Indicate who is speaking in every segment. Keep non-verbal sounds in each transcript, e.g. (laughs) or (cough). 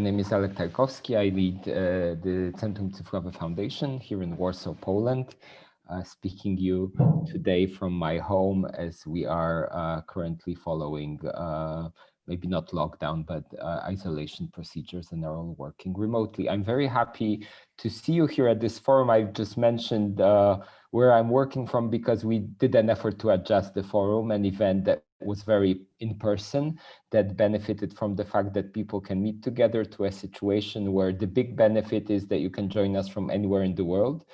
Speaker 1: name is Alek Tarkowski. I lead uh, the Centrum Cyfrowe Foundation here in Warsaw, Poland. Uh, speaking you today from my home as we are uh, currently following uh, maybe not lockdown, but uh, isolation procedures and are all working remotely. I'm very happy to see you here at this forum. I've just mentioned uh, where I'm working from because we did an effort to adjust the forum, an event that was very in person that benefited from the fact that people can meet together to a situation where the big benefit is that you can join us from anywhere in the world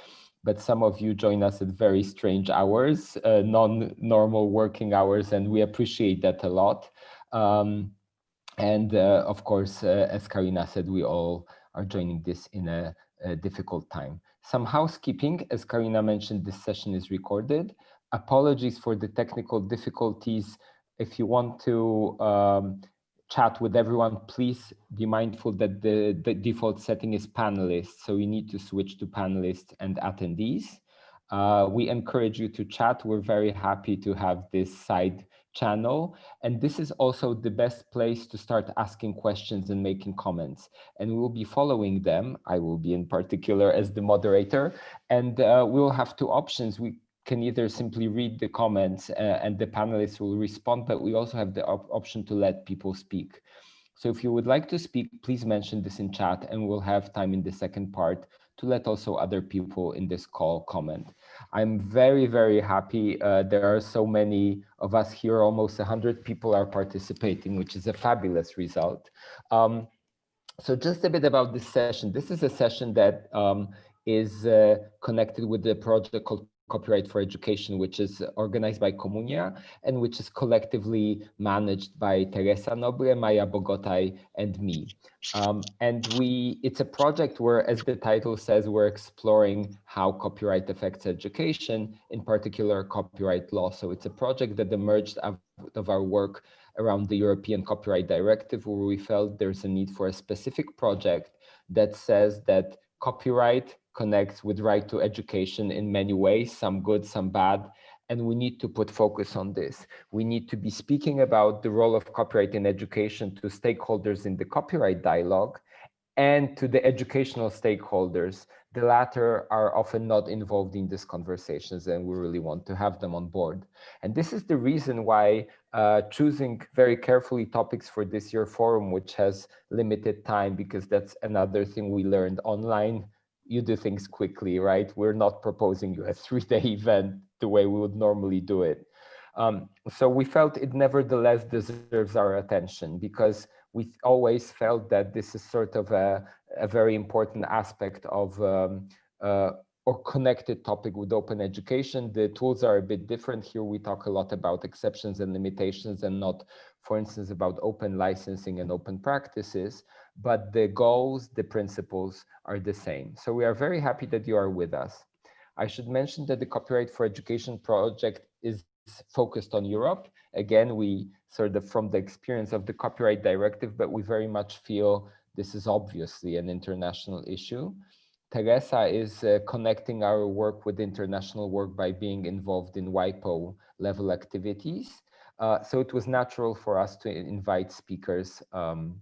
Speaker 1: but some of you join us at very strange hours, uh, non-normal working hours, and we appreciate that a lot. Um, and uh, of course, uh, as Karina said, we all are joining this in a, a, difficult time. Some housekeeping, as Karina mentioned, this session is recorded. Apologies for the technical difficulties. If you want to um, chat with everyone, please be mindful that the, the default setting is panelists. So you need to switch to panelists and attendees. Uh, we encourage you to chat. We're very happy to have this side channel. And this is also the best place to start asking questions and making comments. And we will be following them. I will be in particular as the moderator. And uh, we will have two options. We can either simply read the comments uh, and the panelists will respond, but we also have the op option to let people speak. So if you would like to speak, please mention this in chat and we'll have time in the second part to let also other people in this call comment. I'm very, very happy. Uh, there are so many of us here, almost 100 people are participating, which is a fabulous result. Um, so just a bit about this session. This is a session that um, is uh, connected with the project called Copyright for Education, which is organized by Communia and which is collectively managed by Teresa Nobre, Maya Bogataj, and me. Um, and we, it's a project where, as the title says, we're exploring how copyright affects education, in particular copyright law. So it's a project that emerged out of our work around the European Copyright Directive, where we felt there's a need for a specific project that says that copyright connects with right to education in many ways, some good, some bad, and we need to put focus on this. We need to be speaking about the role of copyright in education to stakeholders in the copyright dialogue and to the educational stakeholders. The latter are often not involved in these conversations and we really want to have them on board. And this is the reason why uh, choosing very carefully topics for this year forum, which has limited time, because that's another thing we learned online you do things quickly, right? We're not proposing you a (laughs) three-day event the way we would normally do it. Um, so we felt it nevertheless deserves our attention because we always felt that this is sort of a, a very important aspect of um, uh, or connected topic with open education. The tools are a bit different. Here we talk a lot about exceptions and limitations and not, for instance, about open licensing and open practices but the goals, the principles are the same. So we are very happy that you are with us. I should mention that the Copyright for Education project is focused on Europe. Again, we sort of from the experience of the copyright directive, but we very much feel this is obviously an international issue. Teresa is uh, connecting our work with international work by being involved in WIPO level activities. Uh, so it was natural for us to invite speakers um,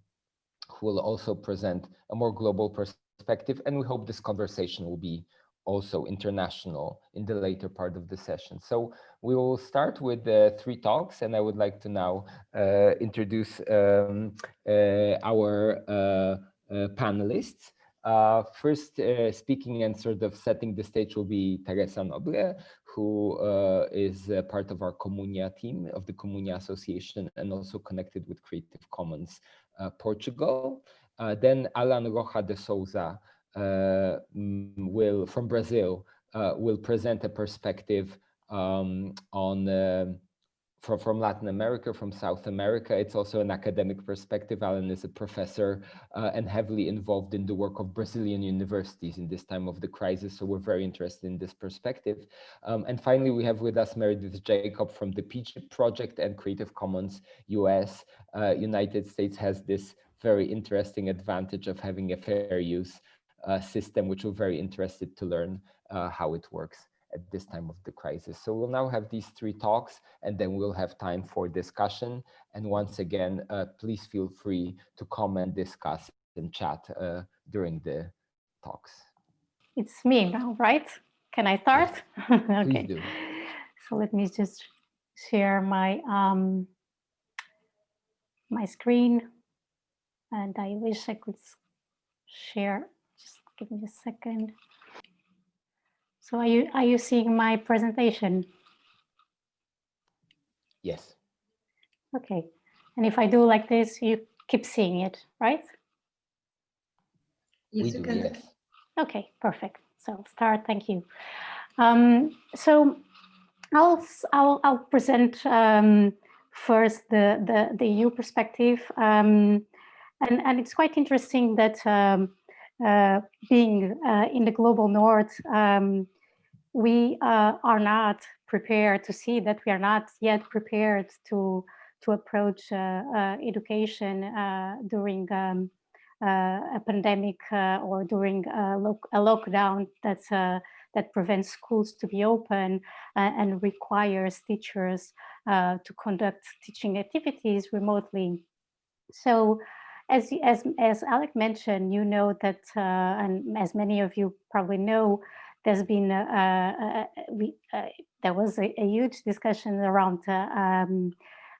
Speaker 1: who will also present a more global perspective. And we hope this conversation will be also international in the later part of the session. So we will start with the three talks and I would like to now uh, introduce um, uh, our uh, uh panelists. Uh, first uh, speaking and sort of setting the stage will be Teresa Nobre, who is part of our Communia team of the Communia Association and also connected with Creative Commons uh, Portugal. Uh, then Allan Rocha de Souza uh, will, from Brazil, will present a perspective um, on from, from Latin America, from South America. It's also an academic perspective. Allan is a professor uh, and heavily involved in the work of Brazilian universities in this time of the crisis. So we're very interested in this perspective. Um, and finally, we have with us Meredith Jacob from the PIJIP project and Creative Commons US. Uh, United States has this very interesting advantage of having a fair use uh, system, which we're very interested to learn uh, how it works at this time of the crisis. So we'll now have these three talks and then we'll have time for discussion. And once again, uh, please feel free to comment, discuss, and chat uh, during the talks.
Speaker 2: It's me now, right? Can I start? (laughs)
Speaker 1: okay.
Speaker 2: So let me just share my um, my screen, and I wish I could share. Just give me a second. So are you are you seeing my presentation?
Speaker 1: Yes.
Speaker 2: Okay. And if I do like this, you keep seeing it, right?
Speaker 1: Yes, we do, yes.
Speaker 2: Okay, perfect. So I'll start, thank you. Um, so I'll, I'll, I'll present um, first the, the, the EU perspective. Um, and, and it's quite interesting that um, being uh, in the global north, um, we uh, are not prepared to see that we are not yet prepared to to approach uh, uh, education uh, during um, a pandemic or during a, lo a lockdown that's that prevents schools to be open uh, and requires teachers uh, to conduct teaching activities remotely. So as, as, as Alek mentioned, you know that, uh, and as many of you probably know, there's been, a, a, we, there was a, a, huge discussion around, um,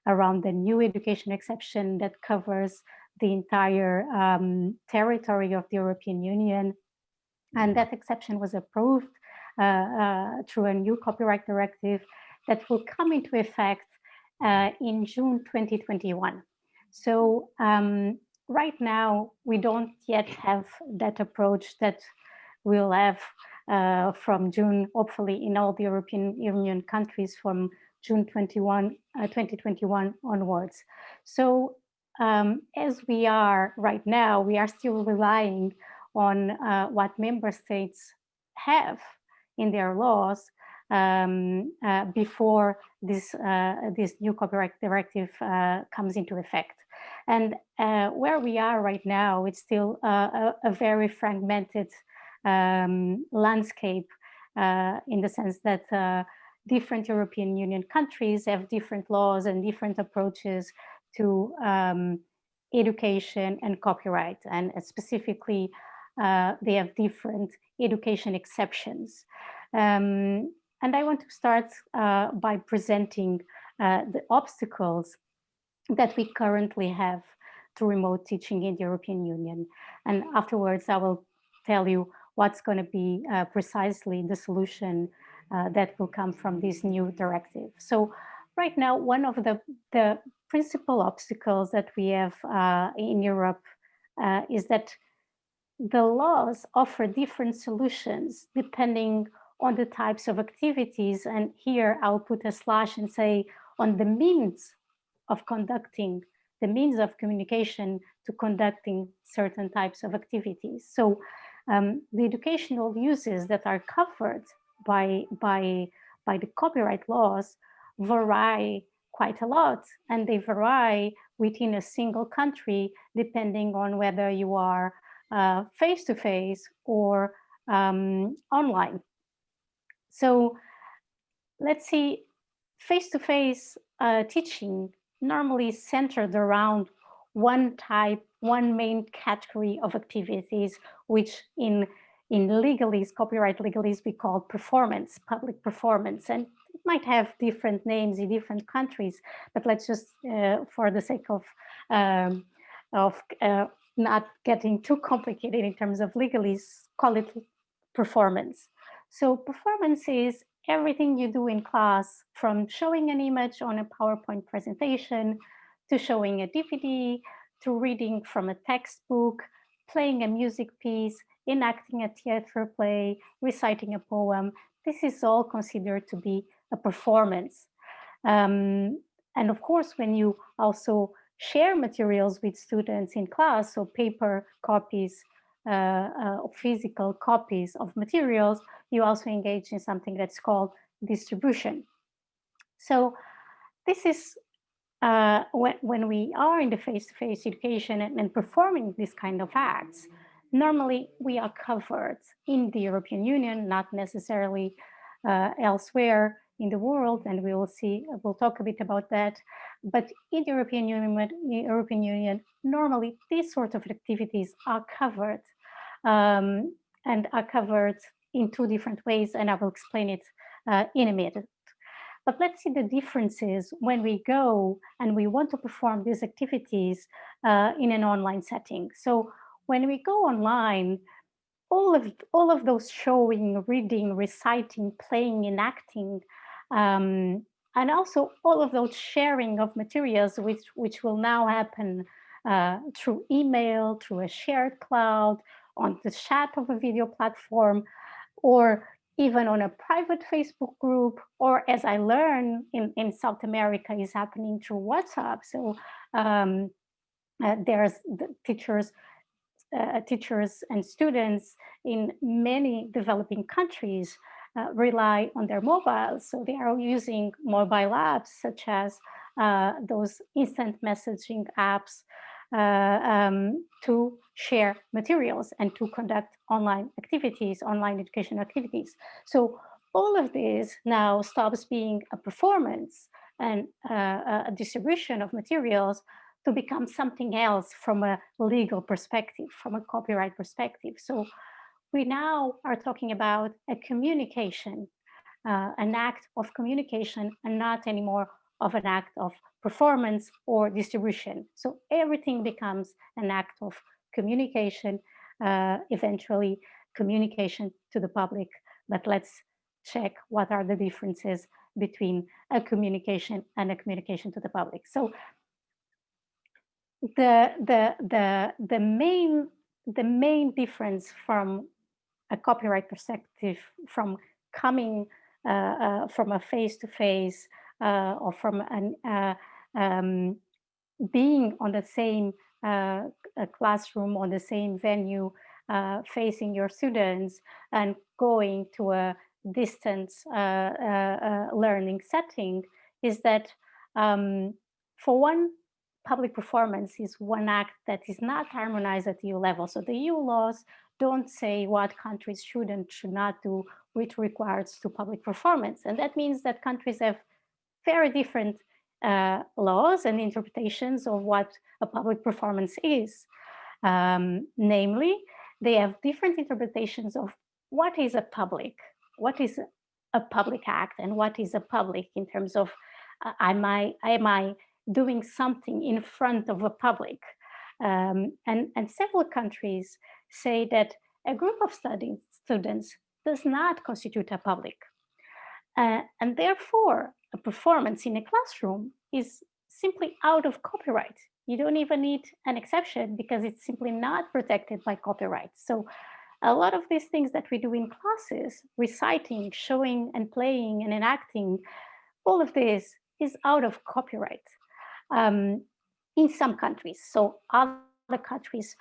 Speaker 2: around the new education exception that covers the entire um, territory of the European Union. And that exception was approved uh, uh, through a new copyright directive that will come into effect uh, in June 2021. So um, right now, we don't yet have that approach that we'll have uh, from June, hopefully in all the European Union countries from June 21, uh, 2021 onwards. So um, as we are right now, we are still relying on uh, what member states have in their laws um, uh, before this, uh, this new copyright directive uh, comes into effect. And uh, where we are right now, it's still a, a, very fragmented um, landscape uh, in the sense that uh, different European Union countries have different laws and different approaches to um, education and copyright. And specifically, they have different education exceptions. Um, and I want to start uh, by presenting uh, the obstacles that we currently have to remote teaching in the European Union. And afterwards, I will tell you what's going to be uh, precisely the solution uh, that will come from this new directive. So right now, one of the, the principal obstacles that we have uh, in Europe uh, is that the laws offer different solutions depending on the types of activities. And here I'll put a slash and say on the means of conducting, the means of communication to conducting certain types of activities. So um, the educational uses that are covered by, by, by the copyright laws vary quite a lot and they vary within a single country depending on whether you are uh, face-to-face uh, -face or um, online. So let's see, face-to-face -face, uh, teaching normally centered around one type, one main category of activities, which in in legalese, copyright legalese, we call performance, public performance. And it might have different names in different countries, but let's just, uh, for the sake of, um, of uh, not getting too complicated in terms of legalese, call it performance. So performance is everything you do in class from showing an image on a PowerPoint presentation to showing a DVD, to reading from a textbook, playing a music piece, enacting a theater play, reciting a poem. This is all considered to be a performance. Um, and of course, when you also share materials with students in class, so paper copies, uh, uh, physical copies of materials, you also engage in something that's called distribution. So this is uh, when, when we are in the face-to-face -face education and, and, performing these kind of acts, normally we are covered in the European Union, not necessarily uh, elsewhere, in the world, and we will see, we'll talk a bit about that. But in the European Union, European Union normally these sort of activities are covered um, and are covered in two different ways, and I will explain it uh, in a minute. But let's see the differences when we go and we want to perform these activities uh, in an online setting. So when we go online, all of all of those showing, reading, reciting, playing, enacting, um, and also all of those sharing of materials, which which will now happen uh, through email, through a shared cloud, on the chat of a video platform, or even on a private Facebook group, or as I learn in, in South America is happening through WhatsApp. So um, uh, there's the teachers, uh, teachers and students in many developing countries uh, rely on their mobiles. So they are using mobile apps such as uh, those instant messaging apps um, to share materials and to conduct online activities, online education activities. So all of this now stops being a performance and uh, a distribution of materials to become something else from a legal perspective, from a copyright perspective. So we now are talking about a communication, uh, an act of communication and not anymore of an act of performance or distribution. So everything becomes an act of communication, uh, eventually communication to the public. But let's check what are the differences between a communication and a communication to the public. So the the the the main the main difference from a copyright perspective from coming uh, uh, from a face-to-face -face, uh, or from an uh, um, being on the same uh, classroom, on the same venue, uh, facing your students and going to a distance uh, uh, uh, learning setting is that um, for one, public performance is one act that is not harmonized at EU level. So the EU laws don't say what countries should and should not do with regards to public performance. And that means that countries have very different uh, laws and interpretations of what a public performance is. Um, namely, they have different interpretations of what is a public, what is a public act and what is a public in terms of uh, am, I, am I doing something in front of a public? Um, and, and several countries say that a group of studying students does not constitute a public. Uh, and therefore, a performance in a classroom is simply out of copyright. You don't even need an exception because it's simply not protected by copyright. So a lot of these things that we do in classes, reciting, showing and playing and enacting, all of this is out of copyright um, in some countries. So other countries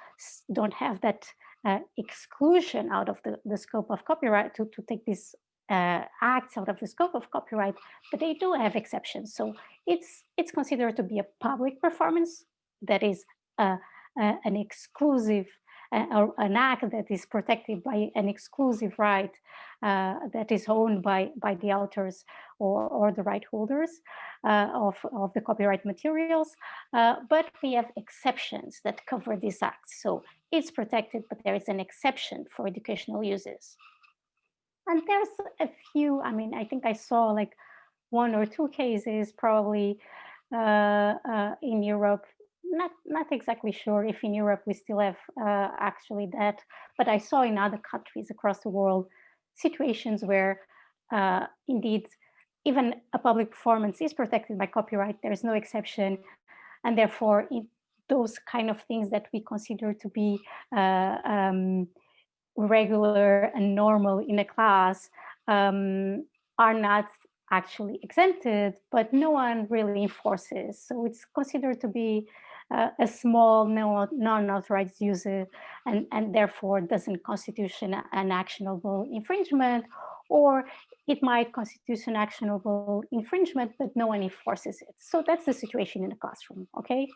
Speaker 2: don't have that uh, exclusion out of the, the scope of copyright to, to take this uh, acts out of the scope of copyright, but they do have exceptions. So it's it's considered to be a public performance that is uh, uh, an exclusive uh, or an act that is protected by an exclusive right that is owned by by the authors or, or the right holders of, of the copyright materials. but we have exceptions that cover these acts. So it's protected, but there is an exception for educational uses. And there's a few, I mean, I think I saw like one or two cases probably uh, uh, in Europe. Not, not exactly sure if in Europe we still have uh, actually that, but I saw in other countries across the world situations where uh, indeed even a public performance is protected by copyright. There is no exception. And therefore, those kind of things that we consider to be uh, um, regular and normal in a class um, are not actually exempted, but no one really enforces. So it's considered to be uh, a small non-authorized user and, and therefore doesn't constitute an actionable infringement or it might constitute an actionable infringement, but no one enforces it. So that's the situation in the classroom, okay?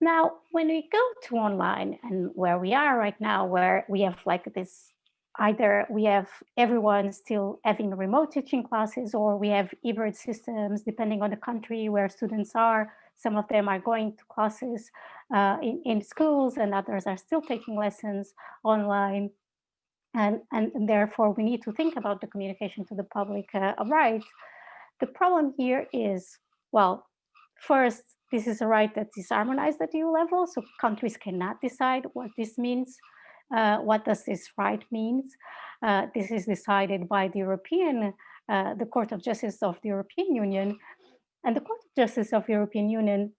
Speaker 2: Now, when we go to online and where we are right now, where we have like this either we have everyone still having remote teaching classes or we have hybrid systems depending on the country where students are. Some of them are going to classes uh, in, in schools and others are still taking lessons online. And, and, therefore we need to think about the communication to the public uh, right. The problem here is, well, first, this is a right that is harmonized at EU level, so countries cannot decide what this means. Uh, what does this right means? Uh, this is decided by the European, uh, the Court of Justice of the European Union. And the Court of Justice of the European Union,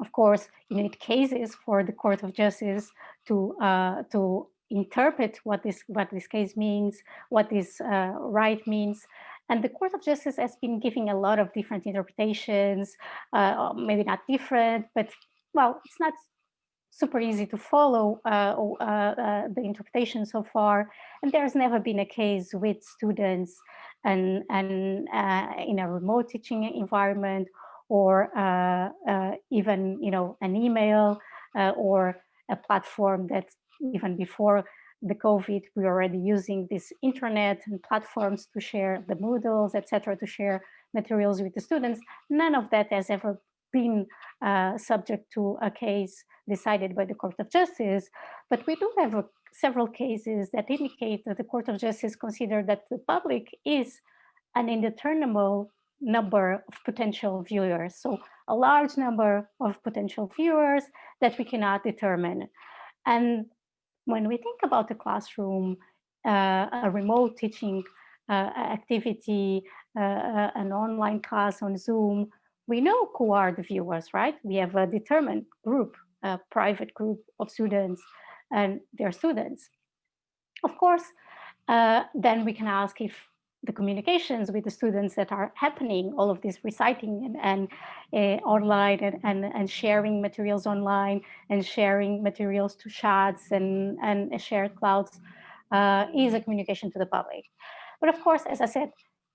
Speaker 2: of course, you need cases for the Court of Justice to, uh, to interpret what this, what this case means, what this uh, right means. And the Court of Justice has been giving a lot of different interpretations, uh, maybe not different, but well, it's not super easy to follow uh, uh, uh, the interpretation so far. And there's never been a case with students and, and uh, in a remote teaching environment or uh, even, you know, an email or a platform that even before the COVID, we are already using this internet and platforms to share the Moodles, etc., to share materials with the students. None of that has ever been uh, subject to a case decided by the Court of Justice, but we do have a, several cases that indicate that the Court of Justice considered that the public is an indeterminable number of potential viewers. So a large number of potential viewers that we cannot determine. And when we think about the classroom, uh, a remote teaching uh, activity, uh, uh, an online class on Zoom, we know who are the viewers, right? We have a determined group, a private group of students and their students. Of course, uh, then we can ask if the communications with the students that are happening, all of this reciting and, and uh, online and, and, and, sharing materials online and sharing materials to chats and, and shared clouds uh, is a communication to the public. But of course, as I said,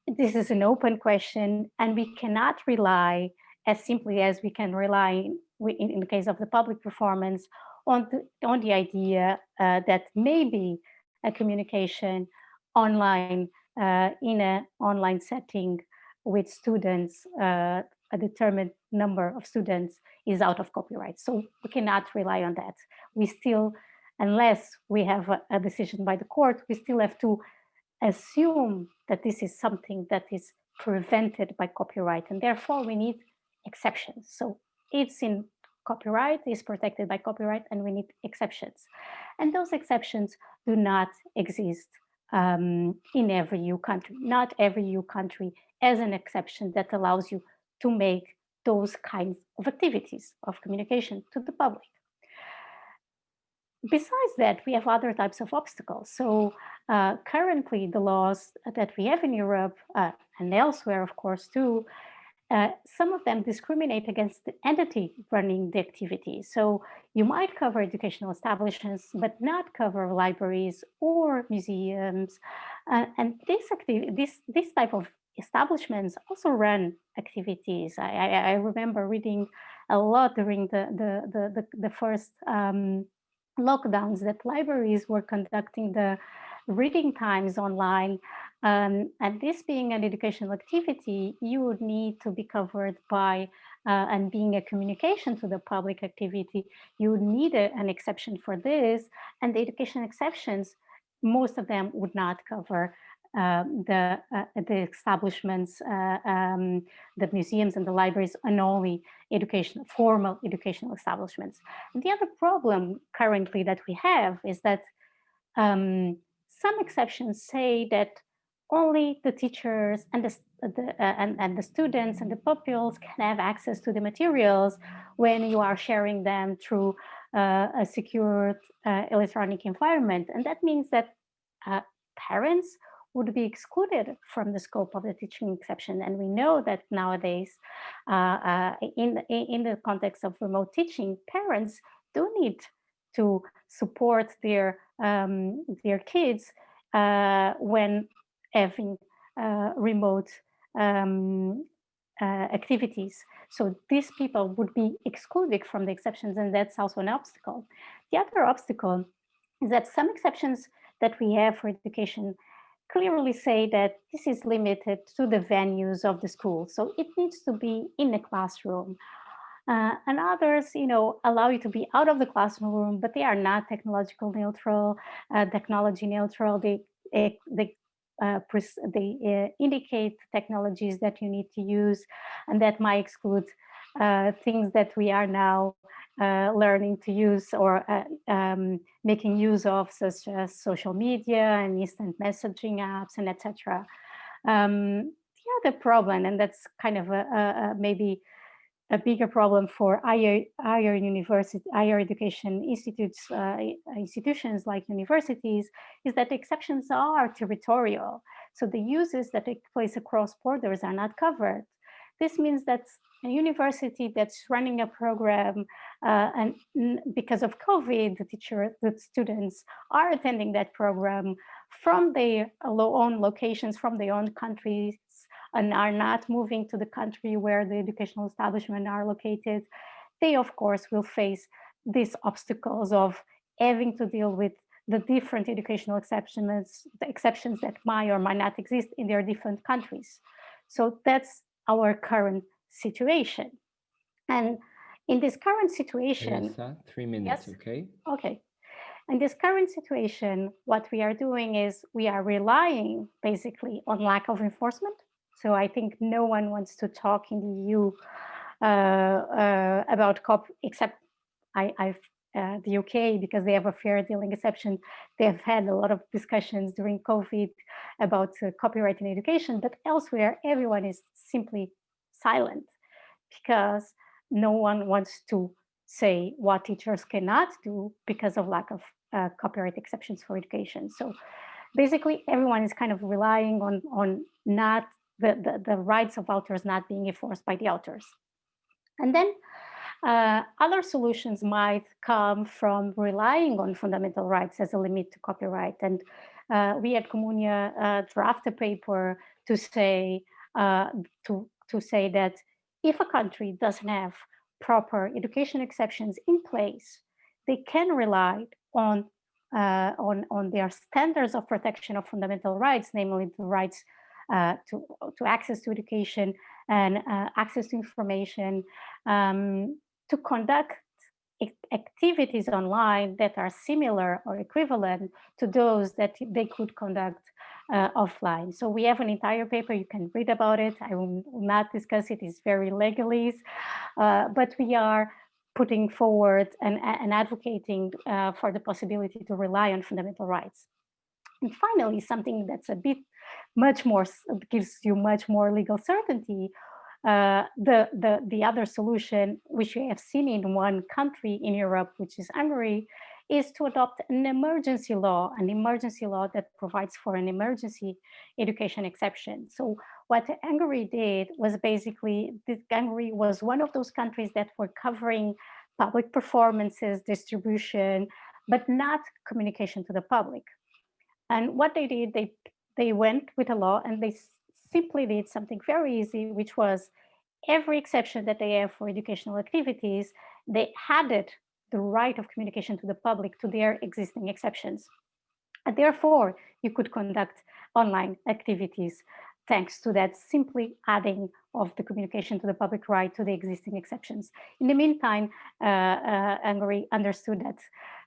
Speaker 2: this is an open question and we cannot rely as simply as we can rely in, in the case of the public performance on the, on the idea uh, that maybe a communication online uh, in an online setting with students, uh, a determined number of students is out of copyright. So we cannot rely on that. We still, unless we have a, a decision by the court, we still have to assume that this is something that is prevented by copyright and therefore we need exceptions. So it's in copyright, is protected by copyright and we need exceptions. And those exceptions do not exist um, in every EU country. Not every EU country as an exception that allows you to make those kinds of activities of communication to the public. Besides that, we have other types of obstacles. So uh, currently the laws that we have in Europe uh, and elsewhere, of course, too, uh, some of them discriminate against the entity running the activity. So you might cover educational establishments, but not cover libraries or museums. Uh, and this, this, this type of establishments also run activities. I, I, I remember reading a lot during the, the, the, the, the first um, lockdowns that libraries were conducting the reading times online um, and this being an educational activity, you would need to be covered by, uh, and being a communication to the public activity, you would need a, an exception for this. And the education exceptions, most of them would not cover um, the uh, the establishments, uh, um, the museums and the libraries, and only education, formal educational establishments. And the other problem currently that we have is that um, some exceptions say that only the teachers and the, the uh, and, and the students and the pupils can have access to the materials when you are sharing them through uh, a secure uh, electronic environment. And that means that uh, parents would be excluded from the scope of the teaching exception. And we know that nowadays, uh, uh, in, in the context of remote teaching, parents do need to support their, um, their kids when having uh, remote um, uh, activities. So these people would be excluded from the exceptions and that's also an obstacle. The other obstacle is that some exceptions that we have for education clearly say that this is limited to the venues of the school. So it needs to be in the classroom. Uh, and others, you know, allow you to be out of the classroom, but they are not technological neutral, uh, technology neutral. They, they, uh, they uh, indicate technologies that you need to use and that might exclude uh, things that we are now uh, learning to use or uh, um, making use of such as social media and instant messaging apps and etc. Um, the other problem, and that's kind of a, a, a maybe a bigger problem for higher, higher university, higher education institutes, uh, institutions like universities, is that exceptions are territorial. So the uses that take place across borders are not covered. This means that a university that's running a program uh, and because of COVID, the teacher, the students are attending that program from their own locations, from their own countries, and are not moving to the country where the educational establishment are located, they of course will face these obstacles of having to deal with the different educational exceptions, the exceptions that might or might not exist in their different countries. So that's our current situation. And in this current situation,
Speaker 1: three minutes, yes? okay?
Speaker 2: Okay. In this current situation, what we are doing is we are relying basically on lack of enforcement. So I think no one wants to talk in the EU uh, uh, about COP, except I, I've uh, the UK because they have a fair dealing exception. They have had a lot of discussions during COVID about uh, copyright in education, but elsewhere, everyone is simply silent because no one wants to say what teachers cannot do because of lack of uh, copyright exceptions for education. So basically everyone is kind of relying on, on not the, the, the rights of authors not being enforced by the authors. And then uh, other solutions might come from relying on fundamental rights as a limit to copyright. And uh, we at Communia uh, draft a paper to say uh, to to say that if a country doesn't have proper education exceptions in place, they can rely on, uh, on, on their standards of protection of fundamental rights, namely the rights uh, to, to access to education and uh, access to information, um, to conduct activities online that are similar or equivalent to those that they could conduct uh, offline. So we have an entire paper, you can read about it. I will not discuss it, it's very legalese, uh, but we are putting forward and, and advocating uh, for the possibility to rely on fundamental rights. And finally, something that's a bit much more, gives you much more legal certainty, uh, the, the, the other solution, which we have seen in one country in Europe, which is Hungary, is to adopt an emergency law, an emergency law that provides for an emergency education exception. So what Hungary did was basically, Hungary was one of those countries that were covering public performances, distribution, but not communication to the public. And what they did, they, they went with a law and they simply did something very easy, which was every exception that they have for educational activities, they added the right of communication to the public to their existing exceptions. And therefore, you could conduct online activities thanks to that simply adding of the communication to the public right to the existing exceptions. In the meantime, uh, uh, Hungary understood that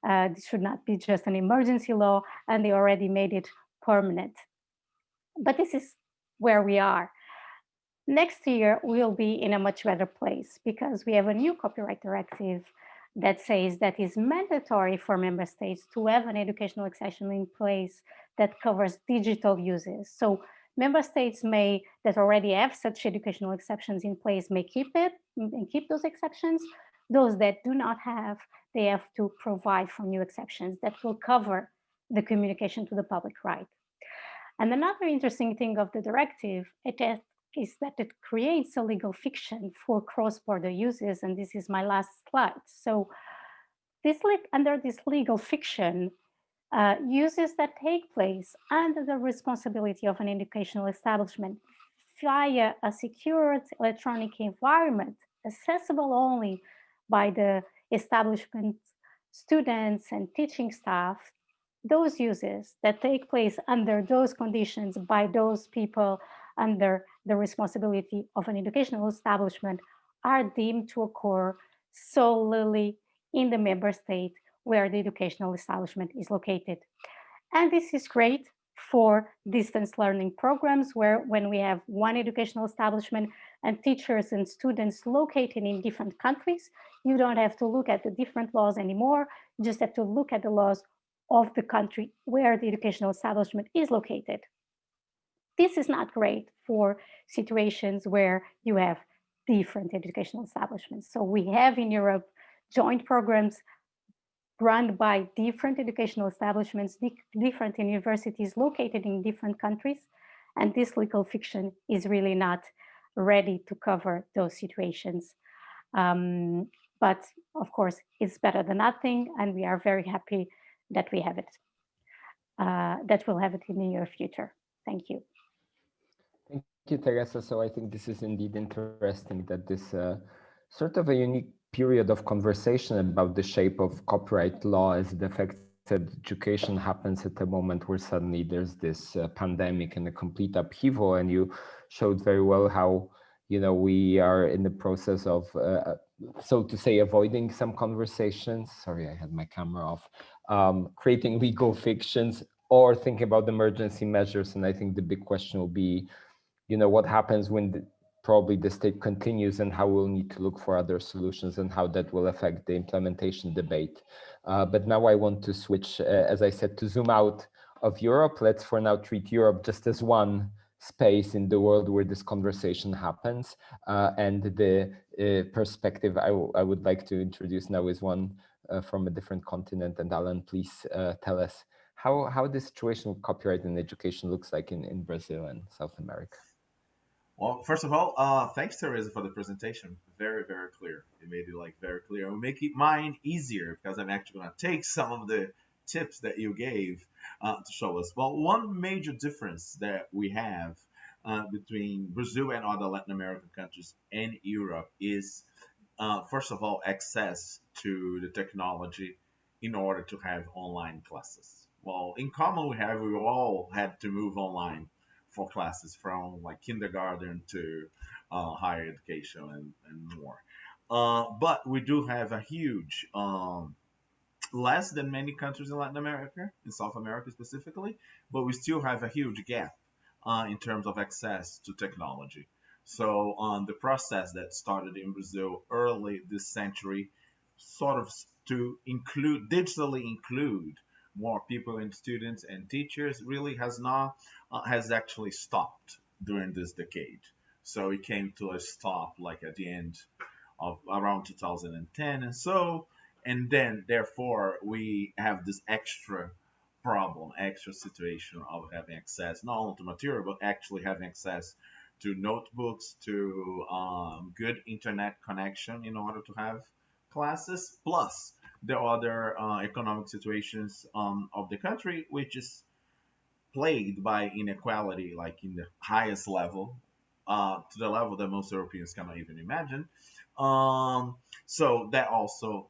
Speaker 2: uh, this should not be just an emergency law and they already made it permanent. But this is where we are. Next year, we'll be in a much better place because we have a new copyright directive that says that it's mandatory for member states to have an educational exception in place that covers digital uses. So member states may that already have such educational exceptions in place may keep it and keep those exceptions. Those that do not have, they have to provide for new exceptions that will cover the communication to the public right. And another interesting thing of the directive, it has is that it creates a legal fiction for cross-border uses, and this is my last slide. So this under this legal fiction, uh, uses that take place under the responsibility of an educational establishment via a secured electronic environment accessible only by the establishment students and teaching staff those uses that take place under those conditions by those people under the responsibility of an educational establishment are deemed to occur solely in the member state where the educational establishment is located. And this is great for distance learning programs where when we have one educational establishment and teachers and students located in different countries, you don't have to look at the different laws anymore. You just have to look at the laws of the country where the educational establishment is located. This is not great for situations where you have different educational establishments. So we have in Europe joint programs run by different educational establishments, different universities located in different countries. And this legal fiction is really not ready to cover those situations. Um, but of course, it's better than nothing. And we are very happy that we have it, uh, that we'll have it in the near future. Thank you.
Speaker 1: Thank you, Teresa. So I think this is indeed interesting that this uh, sort of a unique period of conversation about the shape of copyright law as it affects education happens at a moment where suddenly there's this uh, pandemic and a complete upheaval and you showed very well how you know we are in the process of uh, so to say avoiding some conversations sorry i had my camera off um, creating (laughs) legal fictions or thinking about emergency measures. And I think the big question will be, you know, what happens when the, probably the state continues and how we'll need to look for other solutions and how that will affect the implementation debate. Uh, but now I want to switch, uh, as I said, to zoom out of Europe. Let's for now treat Europe just as one space in the world where this conversation happens. Uh, and the uh, perspective I, I would like to introduce now is one from a different continent. And Allan, please uh, tell us how, how the situation with copyright in education looks like in, in Brazil and South America.
Speaker 3: Well, first of all, uh, thanks Teresa for the presentation. Very, very clear. It made it like very clear. Will make it mine easier because I'm actually going to take some of the tips that you gave uh, to show us. Well, one major difference that we have uh, between Brazil and other Latin American countries and Europe is uh, first of all, access to the technology in order to have online classes. Well, in common we have, we all had to move online for classes from like kindergarten to uh, higher education and, and more. Uh, but we do have a huge, um, less than many countries in Latin America, in South America specifically, but we still have a huge gap uh, in terms of access to technology. So um, the process that started in Brazil early this century, sort of to include digitally include more people and students and teachers, really has not uh, has actually stopped during this decade. So it came to a stop like at the end of around 2010 and so and then therefore we have this extra problem extra situation of having access not only to material but actually having access to notebooks to um, good internet connection in order to have classes plus the other uh, economic situations um, of the country which is plagued by inequality like in the highest level uh, to the level that most Europeans cannot even imagine. Um, so that also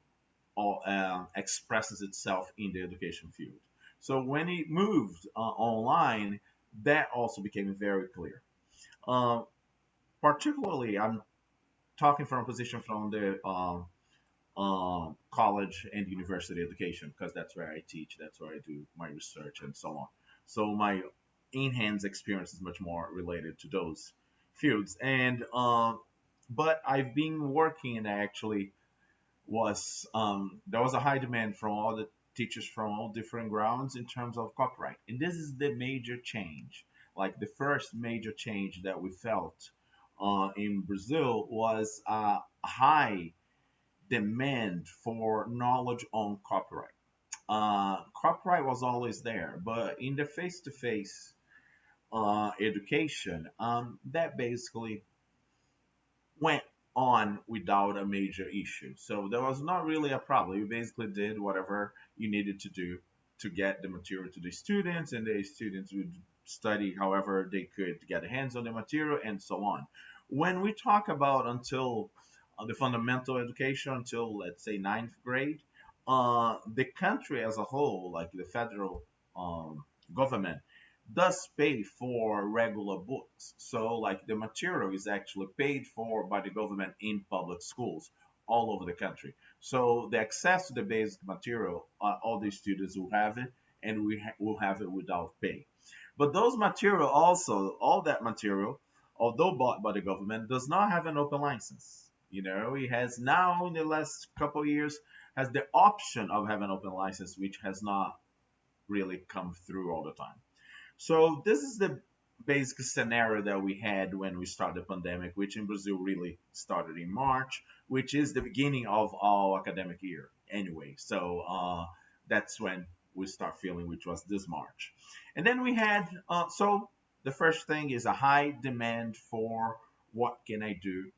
Speaker 3: all, uh, expresses itself in the education field. So when it moved uh, online that also became very clear uh, particularly, I'm talking from a position from the um, uh, college and university education because that's where I teach, that's where I do my research and so on. So my in-hands experience is much more related to those fields. And uh, but I've been working and actually was um, there was a high demand from all the teachers from all different grounds in terms of copyright, and this is the major change like the first major change that we felt uh, in Brazil was a high demand for knowledge on copyright. Uh, copyright was always there, but in the face-to-face uh, education, um, that basically went on without a major issue. So there was not really a problem. You basically did whatever you needed to do to get the material to the students, and the students would study however they could get hands on the material and so on. When we talk about until uh, the fundamental education until let's say ninth grade, uh, the country as a whole, like the federal um, government, does pay for regular books. So, like the material is actually paid for by the government in public schools all over the country. So, the access to the basic material, uh, all the students will have it, and we ha- will have it without pay. But those material also, all that material, although bought by the government, does not have an open license. You know, it has now in the last couple of years has the option of having an open license, which has not really come through all the time. So this is the basic scenario that we had when we started the pandemic, which in Brazil really started in March, which is the beginning of our academic year anyway. So uh, that's when we start feeling, which was this March. And then we had, uh, so the first thing is a high demand for what can I do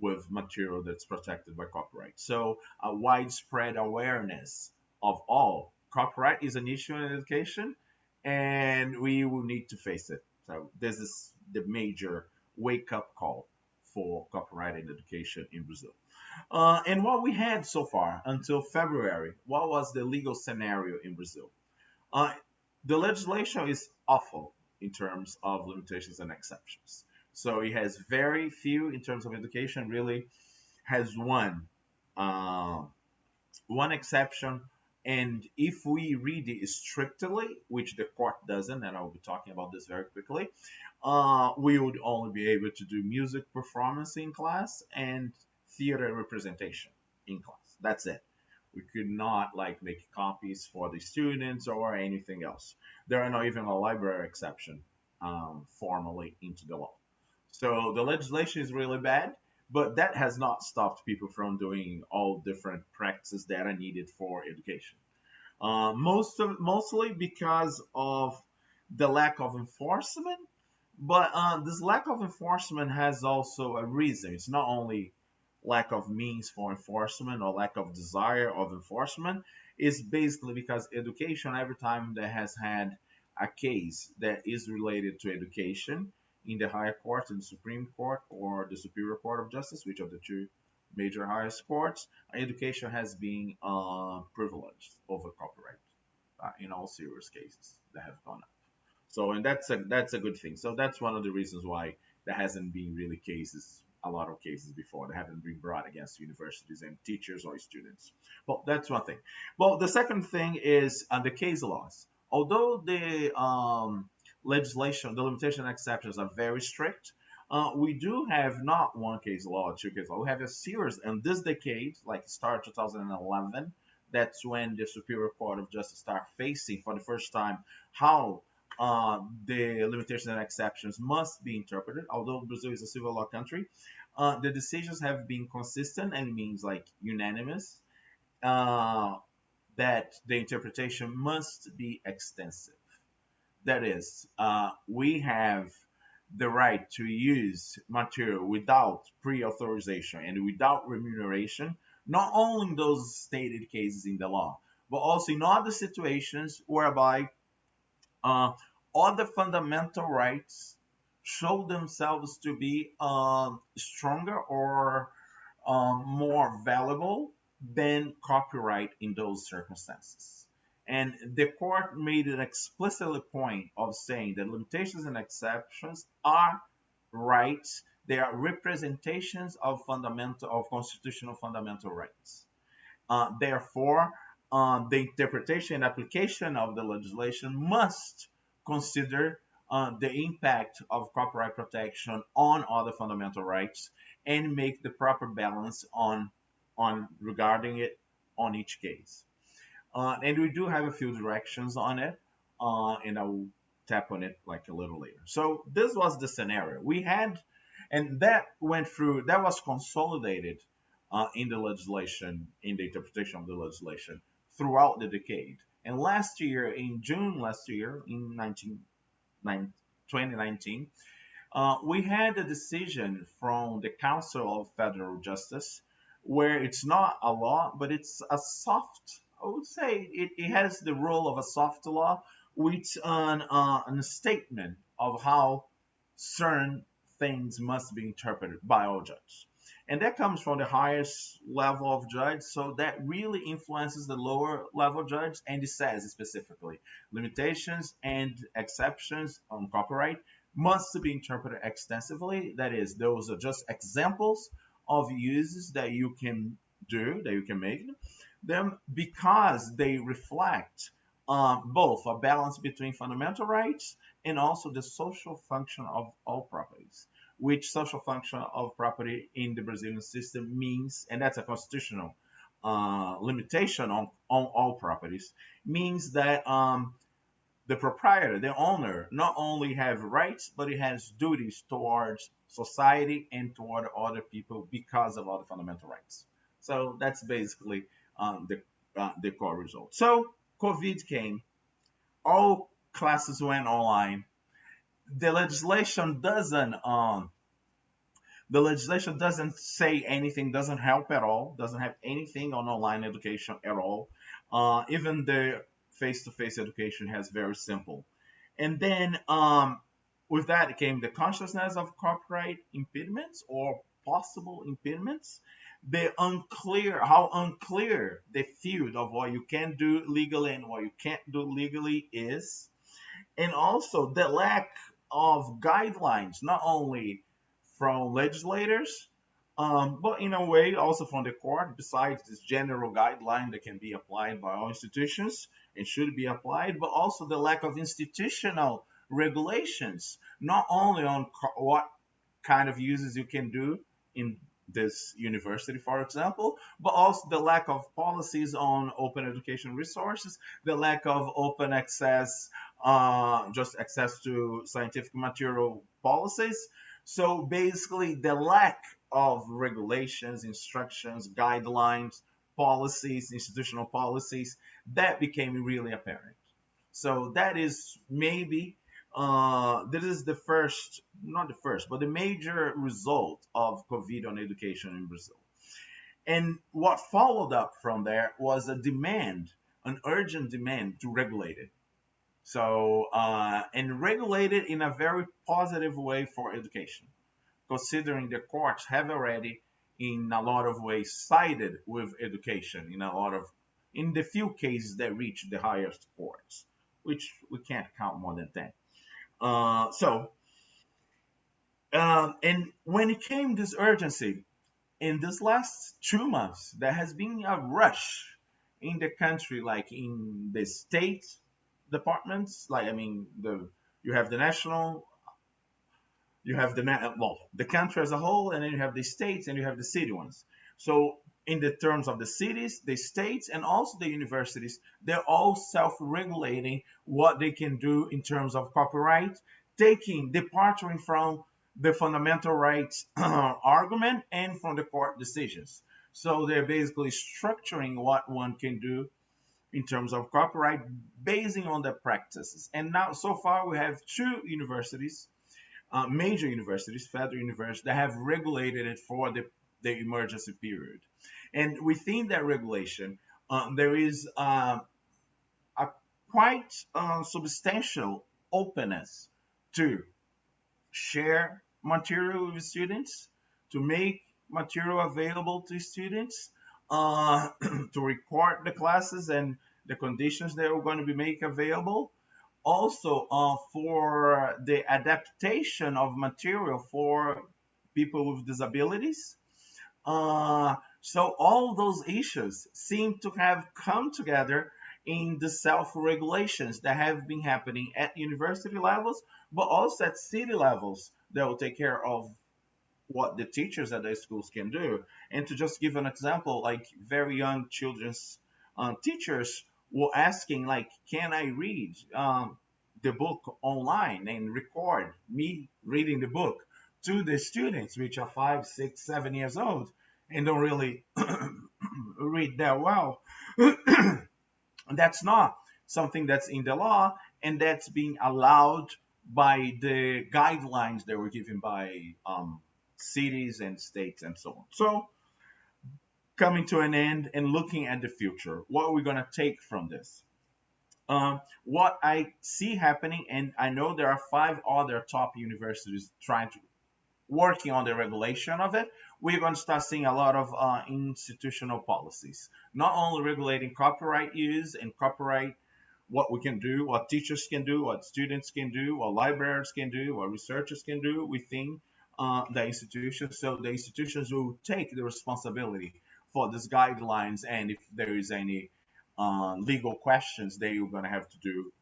Speaker 3: with material that's protected by copyright. So a widespread awareness of all copyright is an issue in education and we will need to face it. So this is the major wake up call for copyright in education in Brazil. Uh, and what we had so far until February, what was the legal scenario in Brazil? Uh, the legislation is awful in terms of limitations and exceptions. So it has very few in terms of education. Really, has one uh, one exception and if we read it strictly, which the court doesn't, and I'll be talking about this very quickly, uh, we would only be able to do music performance in class and theater representation in class. That's it. We could not like make copies for the students or anything else. There are not even a library exception um, formally into the law. So the legislation is really bad but that has not stopped people from doing all different practices that are needed for education. Uh, most of, mostly because of the lack of enforcement, but uh, this lack of enforcement has also a reason. It's not only lack of means for enforcement or lack of desire of enforcement. is basically because education, every time that has had a case that is related to education, in the higher court, the Supreme Court or the Superior Court of Justice, which are the two major highest courts, education has been uh, privileged over copyright uh, in all serious cases that have gone up. So, and that's a that's a good thing. So that's one of the reasons why there hasn't been really cases, a lot of cases before that haven't been brought against universities and teachers or students. Well, that's one thing. Well, the second thing is uh, the case laws. Although the um, legislation, the limitation exceptions are very strict. Uh, we do have not one case law two case law. We have a series, and this decade, like start 2011, that's when the Superior Court of Justice start facing for the first time how uh, the limitations and exceptions must be interpreted. Although Brazil is a civil law country, uh, the decisions have been consistent and means like unanimous. Uh, that the interpretation must be extensive. That is, uh, we have the right to use material without pre-authorization and without remuneration, not only in those stated cases in the law, but also in other situations whereby uh, other fundamental rights show themselves to be uh, stronger or um, more valuable than copyright in those circumstances. And the court made an explicitly point of saying that limitations and exceptions are rights. They are representations of fundamental of constitutional fundamental rights. Uh, therefore, uh, the interpretation and application of the legislation must consider uh, the impact of copyright protection on other fundamental rights and make the proper balance on on regarding it on each case. Uh, and we do have a few directions on it, uh, and I will tap on it like a little later. So this was the scenario we had, and that went through. That was consolidated uh, in the legislation, in the interpretation of the legislation throughout the decade. And last year, in June last year, in 19, 2019, uh, we had a decision from the Council of Federal Justice where it's not a law, but it's a soft I would say it, it has the role of a soft law with an, uh, an statement of how certain things must be interpreted by all judges. And that comes from the highest level of judge. So that really influences the lower level judge, and it says specifically limitations and exceptions on copyright must be interpreted extensively. That is, those are just examples of uses that you can do, that you can make them, because they reflect um, both a balance between fundamental rights and also the social function of all properties, which social function of property in the Brazilian system means, and that's a constitutional uh, limitation on, on all properties, means that um, the proprietor, the owner, not only have rights, but he has duties towards society and toward other people because of all the fundamental rights. So that's basically um, the, uh, the core result. So COVID came, all classes went online. The legislation doesn't um, the legislation doesn't say anything, doesn't help at all, doesn't have anything on online education at all. Uh, even the face-to-face education has very simple. And then um, with that came the consciousness of copyright impediments or possible impediments the unclear how unclear the field of what you can do legally and what you can't do legally is and also the lack of guidelines not only from legislators um, but in a way also from the court. Besides this general guideline that can be applied by all institutions and should be applied but also the lack of institutional regulations not only on what kind of uses you can do in this university, for example, but also the lack of policies on open education resources, the lack of open access, uh, just access to scientific material policies. So basically, the lack of regulations, instructions, guidelines, policies, institutional policies, that became really apparent. So that is maybe uh, this is the first, not the first, but the major result of COVID on education in Brazil. And what followed up from there was a demand, an urgent demand to regulate it. So, uh, and regulate it in a very positive way for education, considering the courts have already, in a lot of ways, sided with education in a lot of, in the few cases that reach the highest courts, which we can't count more than 10. Uh, so, um, and when it came this urgency, in this last two months, there has been a rush in the country, like in the state departments, like I mean, the you have the national, you have the well, the country as a whole, and then you have the states and you have the city ones. So in the terms of the cities, the states, and also the universities, they're all self-regulating what they can do in terms of copyright, taking, departing from the fundamental rights (clears throat) argument and from the court decisions. So they're basically structuring what one can do in terms of copyright, basing on their practices. And now, so far, we have two universities, uh, major universities, federal universities, that have regulated it for the, the emergency period. And within that regulation, um, there is uh, a quite uh, substantial openness to share material with students, to make material available to students, uh, (clears throat) to record the classes and the conditions that we're going to be make available. Also, uh, for the adaptation of material for people with disabilities. Uh, so all those issues seem to have come together in the self-regulations that have been happening at university levels, but also at city levels that will take care of what the teachers at the schools can do. And to just give an example, like very young children's um, teachers were asking, like, can I read um, the book online and record me reading the book to the students, which are five, six, seven years old? and don't really (clears throat) read that well. (clears throat) that's not something that's in the law, and that's being allowed by the guidelines that were given by um, cities and states and so on. So, coming to an end and looking at the future, what are we going to take from this? Um, what I see happening, and I know there are five other top universities trying to working on the regulation of it, we're going to start seeing a lot of uh, institutional policies, not only regulating copyright use and copyright, what we can do, what teachers can do, what students can do, what libraries can do, what researchers can do within uh, the institutions. So the institutions will take the responsibility for these guidelines, and if there is any uh, legal questions, they are going to have to do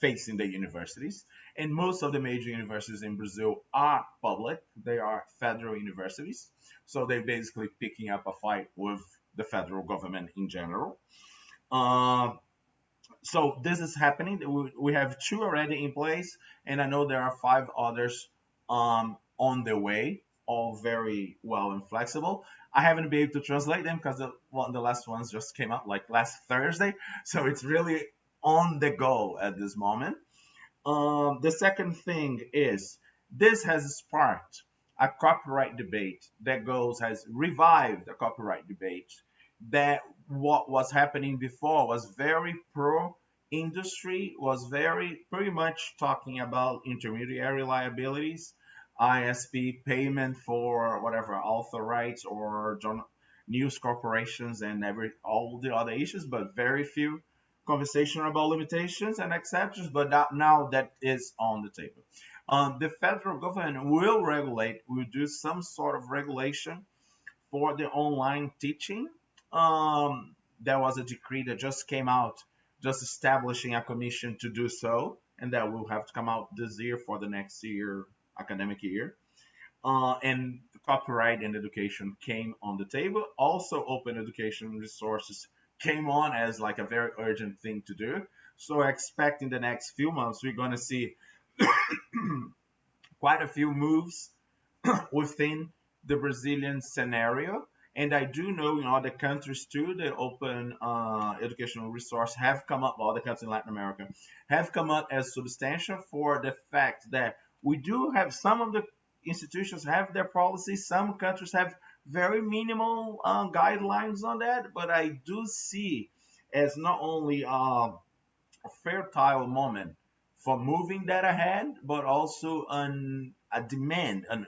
Speaker 3: facing the universities. And most of the major universities in Brazil are public; they are federal universities. So they're basically picking up a fight with the federal government in general. Uh, so this is happening. We have two already in place, and I know there are five others um, on the way, all very well and flexible. I haven't been able to translate them because the, the last ones just came out like last Thursday, (laughs) so it's really on the go at this moment. Um, the second thing is this has sparked a copyright debate that goes has revived a copyright debate that what was happening before was very pro industry was very pretty much talking about intermediary liabilities isp payment for whatever author rights or news corporations and every all the other issues but very few conversation about limitations and exceptions but that, now that is on the table. Um, the federal government will regulate will do some sort of regulation for the online teaching. Um, there was a decree that just came out, just establishing a commission to do so, and that will have to come out this year for the next year academic year. Uh, and copyright and education came on the table. Also, open education resources came on as like a very urgent thing to do. So, I expect in the next few months we're going to see (coughs) quite a few moves (coughs) within the Brazilian scenario and I do know in other countries too, the open uh, educational resource have come up, all the countries in Latin America have come up as substantial for the fact that we do have some of the institutions have their policies, some countries have very minimal uh, guidelines on that, but I do see as not only uh, a fertile moment for moving that ahead, but also an, a demand, an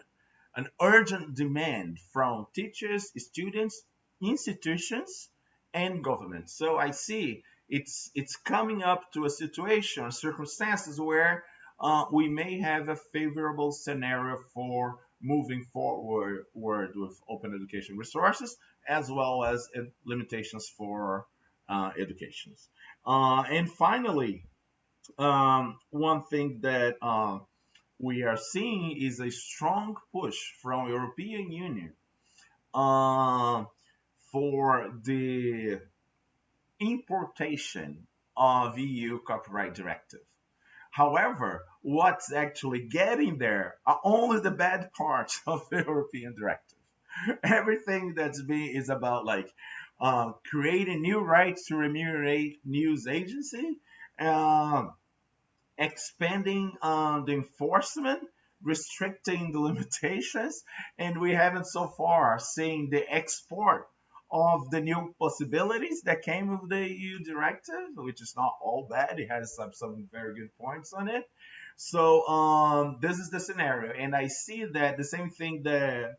Speaker 3: an urgent demand from teachers, students, institutions, and governments. So I see it's it's coming up to a situation, circumstances where uh, we may have a favorable scenario for moving forward with open education resources, as well as limitations for uh, educations. Uh, and finally, um, one thing that uh, we are seeing is a strong push from European Union uh, for the importation of EU copyright directive. However, what's actually getting there are only the bad (laughs) parts of the European directive. Everything that's being is about like uh, creating new rights to remunerate news agency, uh, expanding um, the enforcement, restricting the (laughs) limitations, and we haven't so far seen the export of the new possibilities that came with the EU directive, which is not all bad. It has some, some very good points on it. So um, this is the scenario, and I see that the same thing that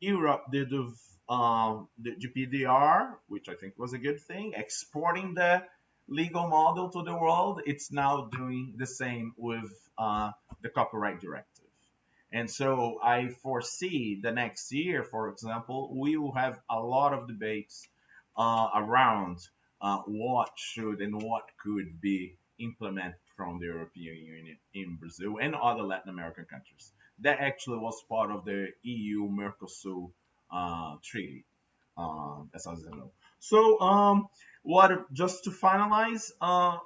Speaker 3: Europe did with um, the GDPR, which I think was a good thing, exporting the legal model to the world, it's now doing the same with uh, the copyright directive. And so I foresee the next year, for example, we will have a lot of debates uh, around uh, what should and what could be implemented from the European Union in Brazil and other Latin American countries. That actually was part of the EU Mercosur uh, treaty, uh, as I know. So um, what just to finalize, uh,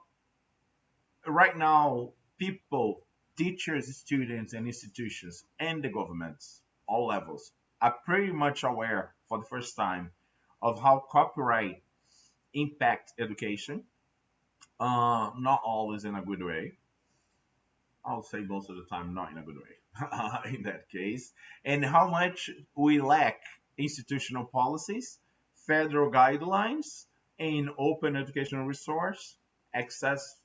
Speaker 3: right now, people, teachers, students, and institutions, and the governments, all levels, are pretty much aware for the first time of how copyright impacts education. Uh, not always in a good way. I'll say most of the time not in a good way (laughs) in that case, and how much we lack institutional policies, federal guidelines, and open educational resource, access,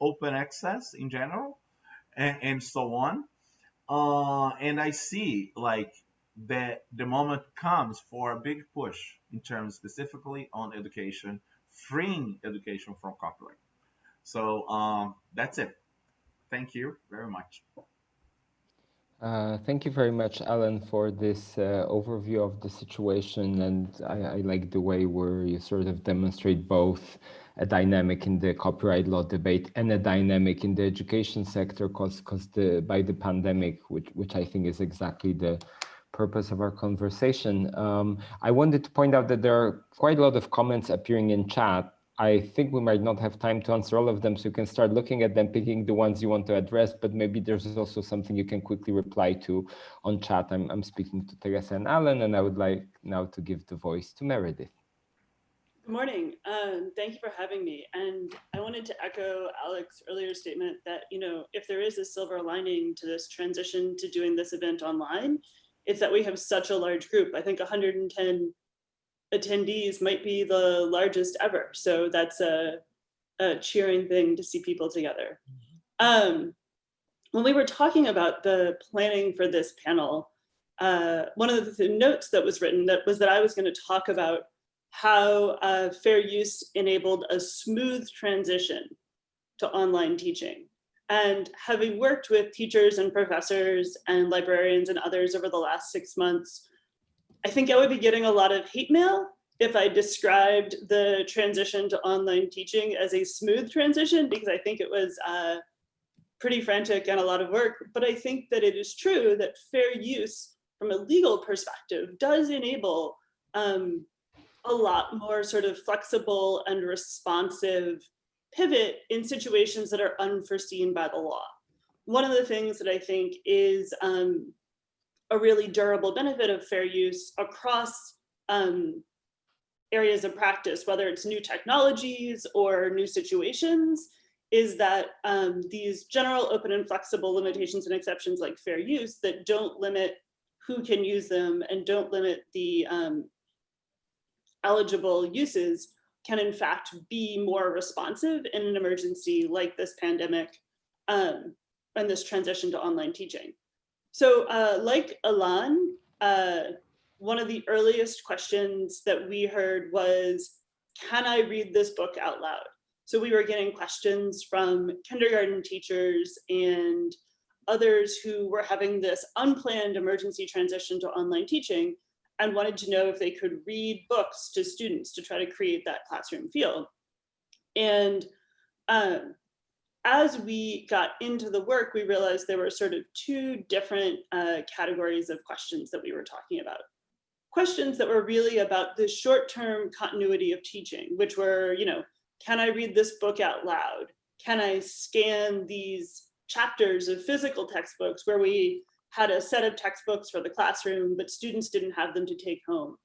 Speaker 3: open access in general, and, and so on. uh, and I see like that the moment comes for a big push in terms specifically on education, freeing education from copyright. So um, that's it. Thank you very much.
Speaker 1: Uh, thank you very much, Allan, for this uh, overview of the situation. And I, I, like the way where you sort of demonstrate both a dynamic in the copyright law debate and a dynamic in the education sector because because the by the pandemic, which which I think is exactly the purpose of our conversation. Um, I wanted to point out that there are quite a lot of comments appearing in chat I think we might not have time to answer all of them, so you can start looking at them, picking the ones you want to address, but maybe there's also something you can quickly reply to on chat. I'm, I'm speaking to Teresa and Allan, and I would like now to give the voice to Meredith.
Speaker 4: Good morning. Um, thank you for having me. And I wanted to echo Alek's earlier statement that, you know, if there is a silver lining to this transition to doing this event online, it's that we have such a large group. I think 110 attendees might be the largest ever. So that's a, a cheering thing to see people together. Um, when we were talking about the planning for this panel, uh, one of the notes that was written that was that I was going to talk about how uh, fair use enabled a smooth transition to online teaching. And having worked with teachers and professors and librarians and others over the last six months, I think I would be getting a lot of hate mail if I described the transition to online teaching as a smooth transition, because I think it was uh, pretty frantic and a lot of work. But I think that it is true that fair use from a legal perspective does enable um, a lot more sort of flexible and responsive pivot in situations that are unforeseen by the law. One of the things that I think is um, a really durable benefit of fair use across um, areas of practice, whether it's new technologies or new situations, is that um, these general open and flexible limitations and exceptions like fair use that don't limit who can use them and don't limit the um, eligible uses can in fact be more responsive in an emergency like this pandemic um, and this transition to online teaching. So uh, like Allan, uh, one of the earliest questions that we heard was, can I read this book out loud? So we were getting questions from kindergarten teachers and others who were having this unplanned emergency transition to online teaching and wanted to know if they could read books to students to try to create that classroom feel. And um, as we got into the work, we realized there were sort of two different uh, categories of questions that we were talking about. Questions that were really about the short-term continuity of teaching, which were, you know, can I read this book out loud? Can I scan these chapters of physical textbooks where we had a set of textbooks for the classroom, but students didn't have them to take home?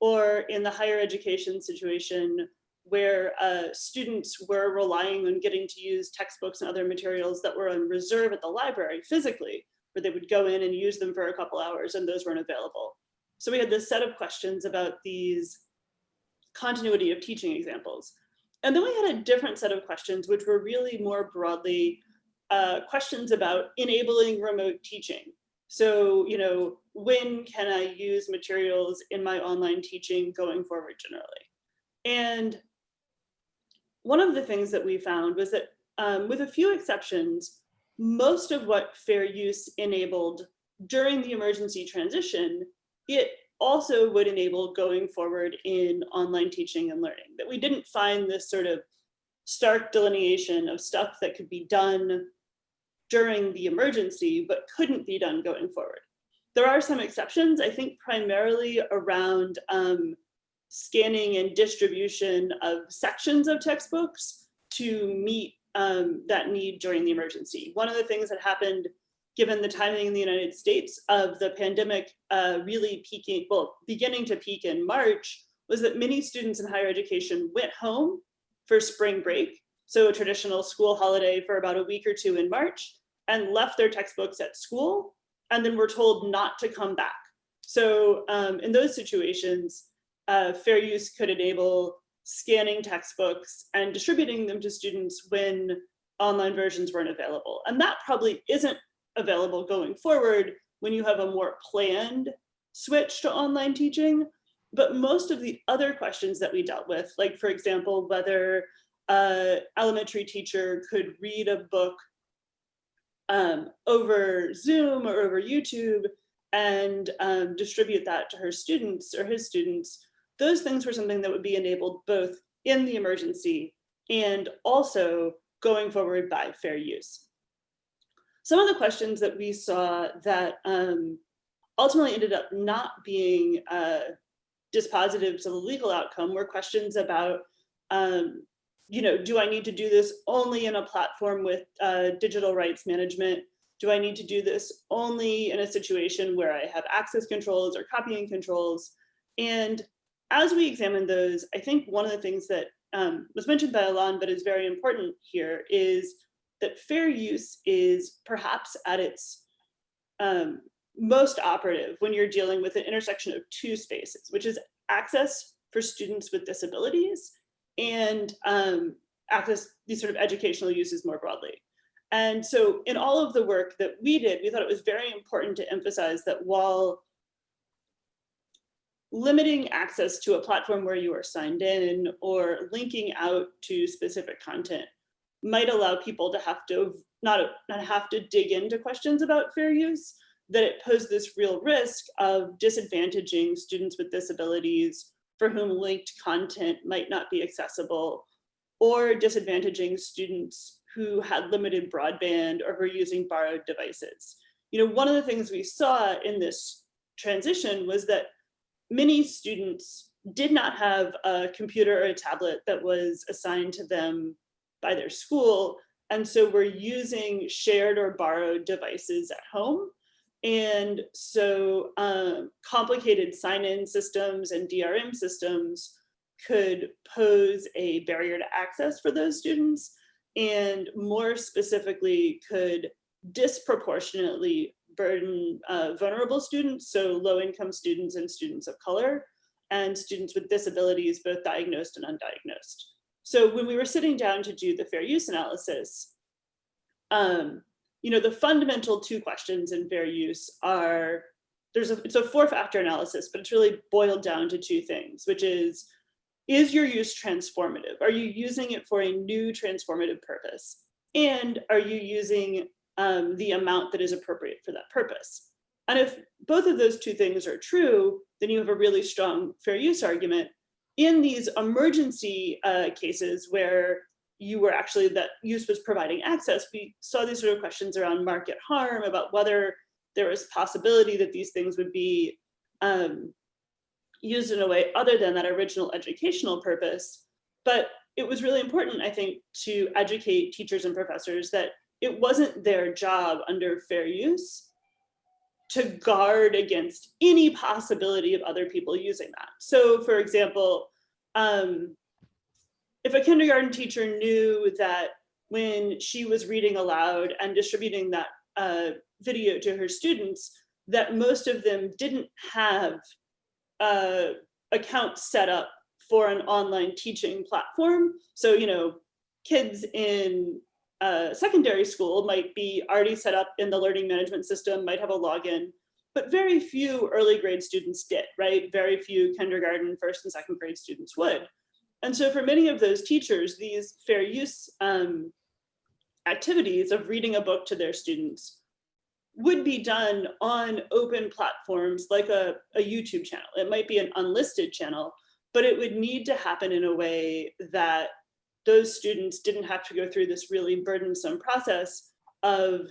Speaker 4: Or in the higher education situation, where uh, students were relying on getting to use textbooks and other materials that were on reserve at the library physically, where they would go in and use them for a couple hours and those weren't available. So we had this set of questions about these continuity of teaching examples. And then we had a different set of questions, which were really more broadly uh, questions about enabling remote teaching. So, you know, when can I use materials in my online teaching going forward generally? And one of the things that we found was that um, with a few exceptions, most of what fair use enabled during the emergency transition, it also would enable going forward in online teaching and learning, that we didn't find this sort of stark delineation of stuff that could be done during the emergency, but couldn't be done going forward. There are some exceptions, I think primarily around um, scanning and distribution of sections of textbooks to meet um, that need during the emergency. One of the things that happened given the timing in the United States of the pandemic uh, really peaking, well, beginning to peak in March, was that many students in higher education went home for spring break, so a traditional school holiday for about a week or two in March, and left their textbooks at school, and then were told not to come back. So um, in those situations, uh, fair use could enable scanning textbooks and distributing them to students when online versions weren't available. And that probably isn't available going forward when you have a more planned switch to online teaching. But most of the other questions that we dealt with, like for example, whether a elementary teacher could read a book um, over Zoom or over YouTube and um, distribute that to her students or his students, those things were something that would be enabled both in the emergency and also going forward by fair use. Some of the questions that we saw that um, ultimately ended up not being uh, dispositive to the legal outcome were questions about, um, you know, do I need to do this only in a platform with uh, digital rights management? Do I need to do this only in a situation where I have access controls or copying controls? And as we examine those, I think one of the things that um, was mentioned by Allan, but is very important here is that fair use is perhaps at its um, most operative when you're dealing with an intersection of two spaces, which is access for students with disabilities and um, access these sort of educational uses more broadly. And so in all of the work that we did, we thought it was very important to emphasize that while limiting access to a platform where you are signed in or linking out to specific content might allow people to have to not, not have to dig into questions about fair use, that it posed this real risk of disadvantaging students with disabilities for whom linked content might not be accessible, or disadvantaging students who had limited broadband or were using borrowed devices. You know, one of the things we saw in this transition was that many students did not have a computer or a tablet that was assigned to them by their school. And so we're using shared or borrowed devices at home. And so um, complicated sign-in systems and DRM systems could pose a barrier to access for those students and more specifically could disproportionately burden uh, vulnerable students, so low income students and students of color, and students with disabilities, both diagnosed and undiagnosed. So when we were sitting down to do the fair use analysis, um, you know, the fundamental two questions in fair use are, there's a, it's a four factor analysis, but it's really boiled down to two things, which is, is your use transformative? Are you using it for a new transformative purpose? And are you using um, the amount that is appropriate for that purpose? And if both of those two things are true, then you have a really strong fair use argument. In these emergency uh, cases where you were actually that use was providing access, we saw these sort of questions around market harm, about whether there was possibility that these things would be um, used in a way other than that original educational purpose. But it was really important, I think, to educate teachers and professors that it wasn't their job under fair use to guard against any possibility of other people using that. So for example, um, if a kindergarten teacher knew that when she was reading aloud and distributing that uh, video to her students, that most of them didn't have uh, accounts set up for an online teaching platform. So, you know, kids in uh, secondary school might be already set up in the learning management system, might have a login, but very few early grade students did, right? Very few kindergarten, first and second grade students would. And so for many of those teachers, these fair use um, activities of reading a book to their students would be done on open platforms like a, a YouTube channel. It might be an unlisted channel, but it would need to happen in a way that those students didn't have to go through this really burdensome process of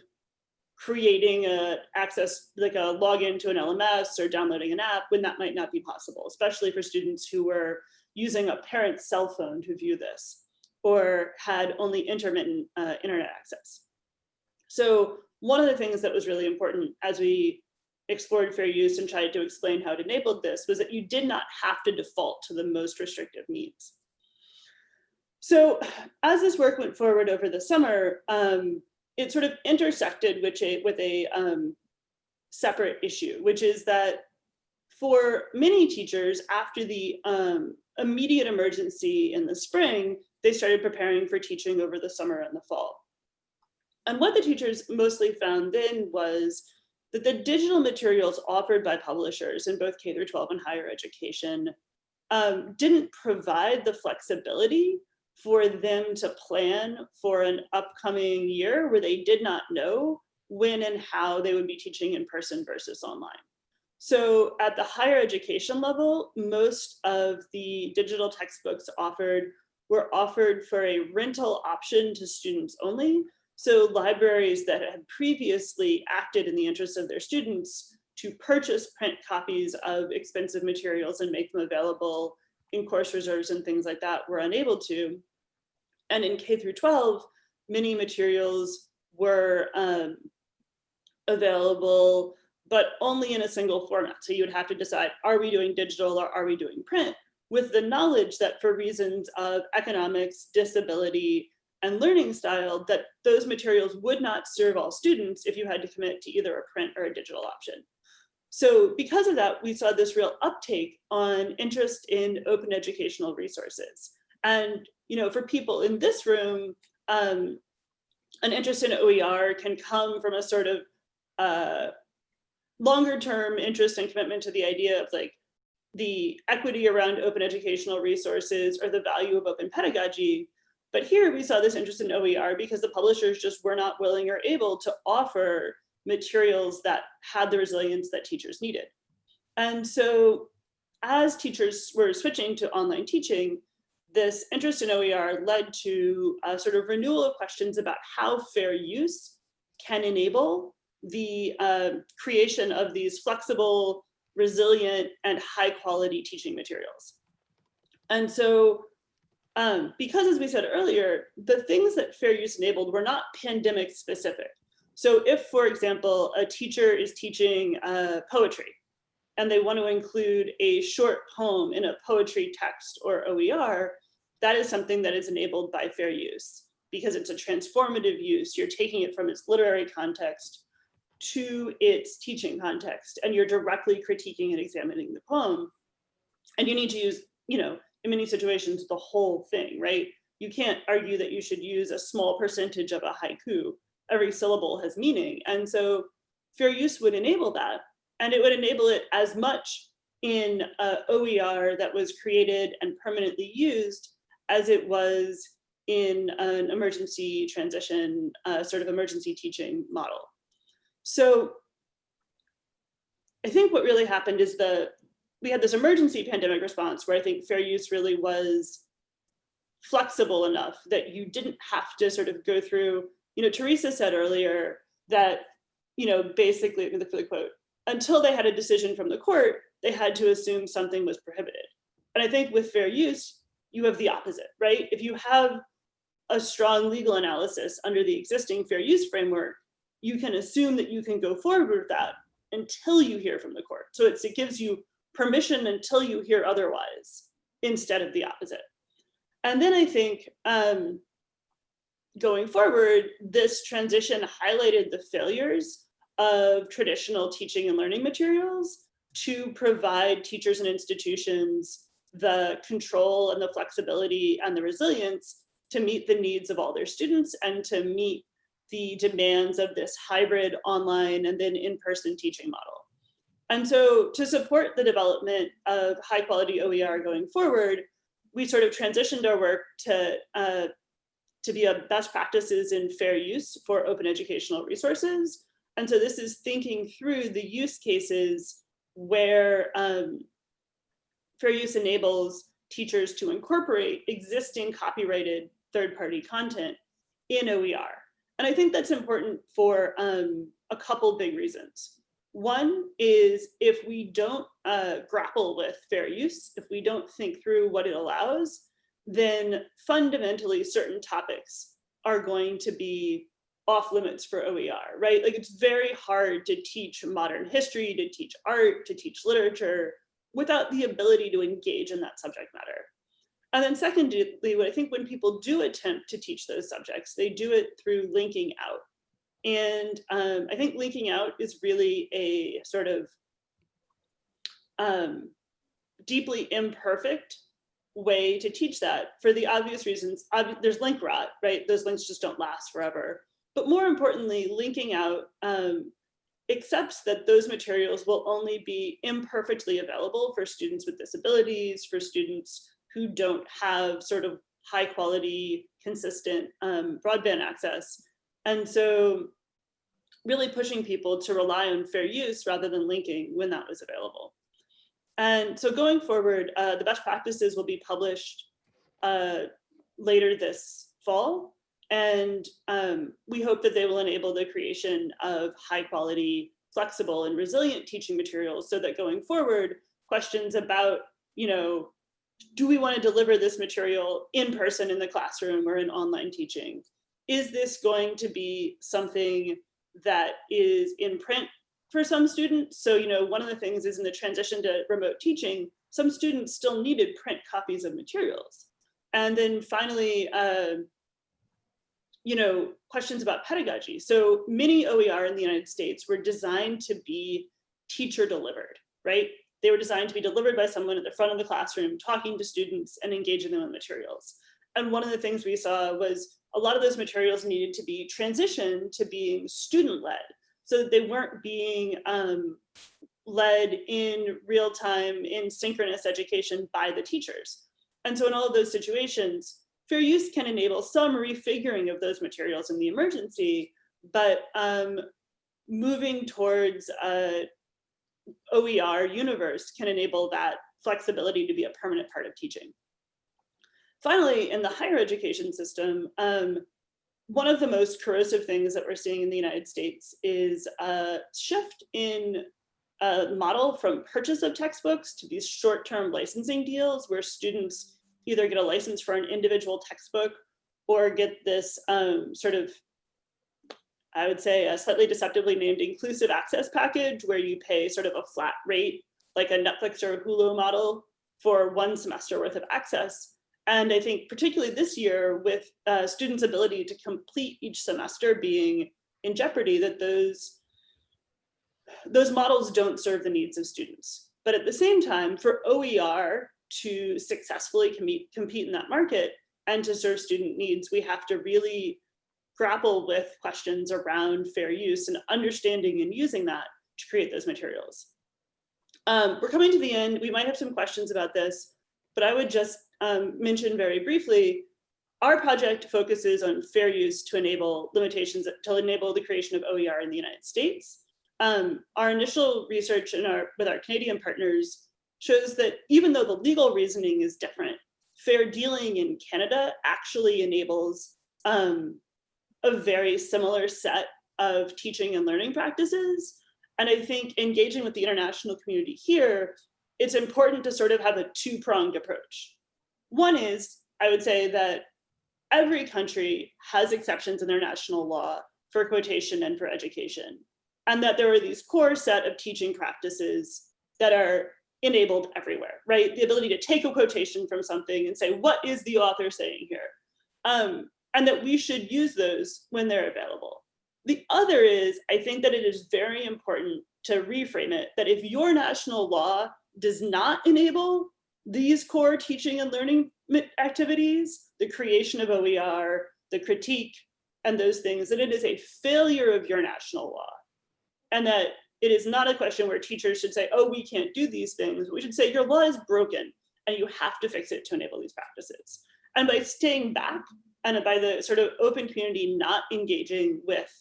Speaker 4: creating a access, like a login to an LMS or downloading an app when that might not be possible, especially for students who were using a parent's cell phone to view this or had only intermittent uh, internet access. So one of the things that was really important as we explored fair use and tried to explain how it enabled this was that you did not have to default to the most restrictive means. So as this work went forward over the summer, um, it sort of intersected with a, with a um, separate issue, which is that for many teachers after the um, immediate emergency in the spring, they started preparing for teaching over the summer and the fall. And what the teachers mostly found then was that the digital materials offered by publishers in both K through 12 and higher education um, didn't provide the flexibility for them to plan for an upcoming year where they did not know when and how they would be teaching in person versus online. So at the higher education level, most of the digital textbooks offered were offered for a rental option to students only. So libraries that had previously acted in the interest of their students to purchase print copies of expensive materials and make them available in course reserves and things like that were unable to. And in K through 12, many materials were um, available, but only in a single format. So you would have to decide, are we doing digital or are we doing print? With the knowledge that for reasons of economics, disability, and learning style, that those materials would not serve all students if you had to commit to either a print or a digital option. So because of that, we saw this real uptake on interest in open educational resources. And you know, for people in this room, um, an interest in OER can come from a sort of uh, longer term interest and commitment to the idea of like the equity around open educational resources or the value of open pedagogy. But here we saw this interest in OER because the publishers just were not willing or able to offer materials that had the resilience that teachers needed. And so as teachers were switching to online teaching, this interest in OER led to a sort of renewal of questions about how fair use can enable the uh, creation of these flexible, resilient, and high quality teaching materials. And so um, because as we said earlier, the things that fair use enabled were not pandemic specific. So if, for example, a teacher is teaching uh, poetry and they want to include a short poem in a poetry text or OER, that is something that is enabled by fair use because it's a transformative use. You're taking it from its literary context to its teaching context and you're directly critiquing and examining the poem. And you need to use, you know, in many situations, the whole thing, right? You can't argue that you should use a small percentage of a haiku. Every syllable has meaning. And so fair use would enable that. And it would enable it as much in uh, OER that was created and permanently used as it was in an emergency transition, uh, sort of emergency teaching model. So I think what really happened is the we had this emergency pandemic response where I think fair use really was flexible enough that you didn't have to sort of go through, you know, Teresa said earlier that, you know, basically, the, the quote, until they had a decision from the court, they had to assume something was prohibited. And I think with fair use, you have the opposite, right? If you have a strong legal analysis under the existing fair use framework, you can assume that you can go forward with that until you hear from the court. So it gives you permission until you hear otherwise instead of the opposite. And then I think um, going forward, this transition highlighted the failures of traditional teaching and learning materials to provide teachers and institutions the control and the flexibility and the resilience to meet the needs of all their students and to meet the demands of this hybrid online and then in-person teaching model. And so to support the development of high quality OER going forward, we sort of transitioned our work to, uh, to be a best practices in fair use for open educational resources. And so this is thinking through the use cases where um, fair use enables teachers to incorporate existing copyrighted third-party content in OER. And I think that's important for um, a couple big reasons. One is if we don't uh, grapple with fair use, if we don't think through what it allows, then fundamentally certain topics are going to be off limits for OER, right? Like it's very hard to teach modern history, to teach art, to teach literature, without the ability to engage in that subject matter. And then secondly, what I think when people do attempt to teach those subjects, they do it through linking out. And um, I think linking out is really a sort of um, deeply imperfect way to teach that for the obvious reasons. Ob there's link rot, right? Those links just don't last forever. but more importantly, linking out um, accepts that those materials will only be imperfectly available for students with disabilities, for students who don't have sort of high quality, consistent um, broadband access. And so really pushing people to rely on fair use rather than linking when that was available. And so going forward, uh, the best practices will be published uh, later this fall. And um, we hope that they will enable the creation of high quality, flexible and resilient teaching materials so that going forward, questions about, you know, do we want to deliver this material in person in the classroom or in online teaching? Is this going to be something that is in print for some students? So, you know, one of the things is in the transition to remote teaching, some students still needed print copies of materials. And then finally, uh, you know, questions about pedagogy. So many OER in the United States were designed to be teacher delivered, right? They were designed to be delivered by someone at the front of the classroom, talking to students and engaging them in materials. And one of the things we saw was a lot of those materials needed to be transitioned to being student led so they weren't being um, led in real time in synchronous education by the teachers. And so in all of those situations, fair use can enable some refiguring of those materials in the emergency, but um, moving towards a OER universe can enable that flexibility to be a permanent part of teaching. Finally, in the higher education system, um, one of the most corrosive things that we're seeing in the United States is a shift in a model from purchase of textbooks to these short-term licensing deals where students either get a license for an individual textbook or get this um, sort of, I would say a slightly deceptively named inclusive access package where you pay sort of a flat rate, like a Netflix or a Hulu model for one semester worth of access. And I think particularly this year with uh, students' ability to complete each semester being in jeopardy, that those, those models don't serve the needs of students. But at the same time, for OER to successfully compete, compete in that market and to serve student needs, we have to really grapple with questions around fair use and understanding and using that to create those materials. Um, we're coming to the end. We might have some questions about this, but I would just um, mention very briefly, our project focuses on fair use to enable limitations, to enable the creation of OER in the United States. Um, our initial research in our, with our Canadian partners shows that even though the legal reasoning is different, fair dealing in Canada actually enables um, a very similar set of teaching and learning practices. And I think engaging with the international community here, it's important to sort of have a two-pronged approach. One is, I would say that every country has exceptions in their national law for quotation and for education, and that there are these core set of teaching practices that are enabled everywhere, right? The ability to take a quotation from something and say, what is the author saying here? Um, and that we should use those when they're available. The other is, I think that it is very important to reframe it, that if your national law does not enable these core teaching and learning activities, the creation of OER, the critique, and those things, that it is a failure of your national law. And that it is not a question where teachers should say, oh, we can't do these things. We should say your law is broken and you have to fix it to enable these practices. And by staying back and by the sort of open community not engaging with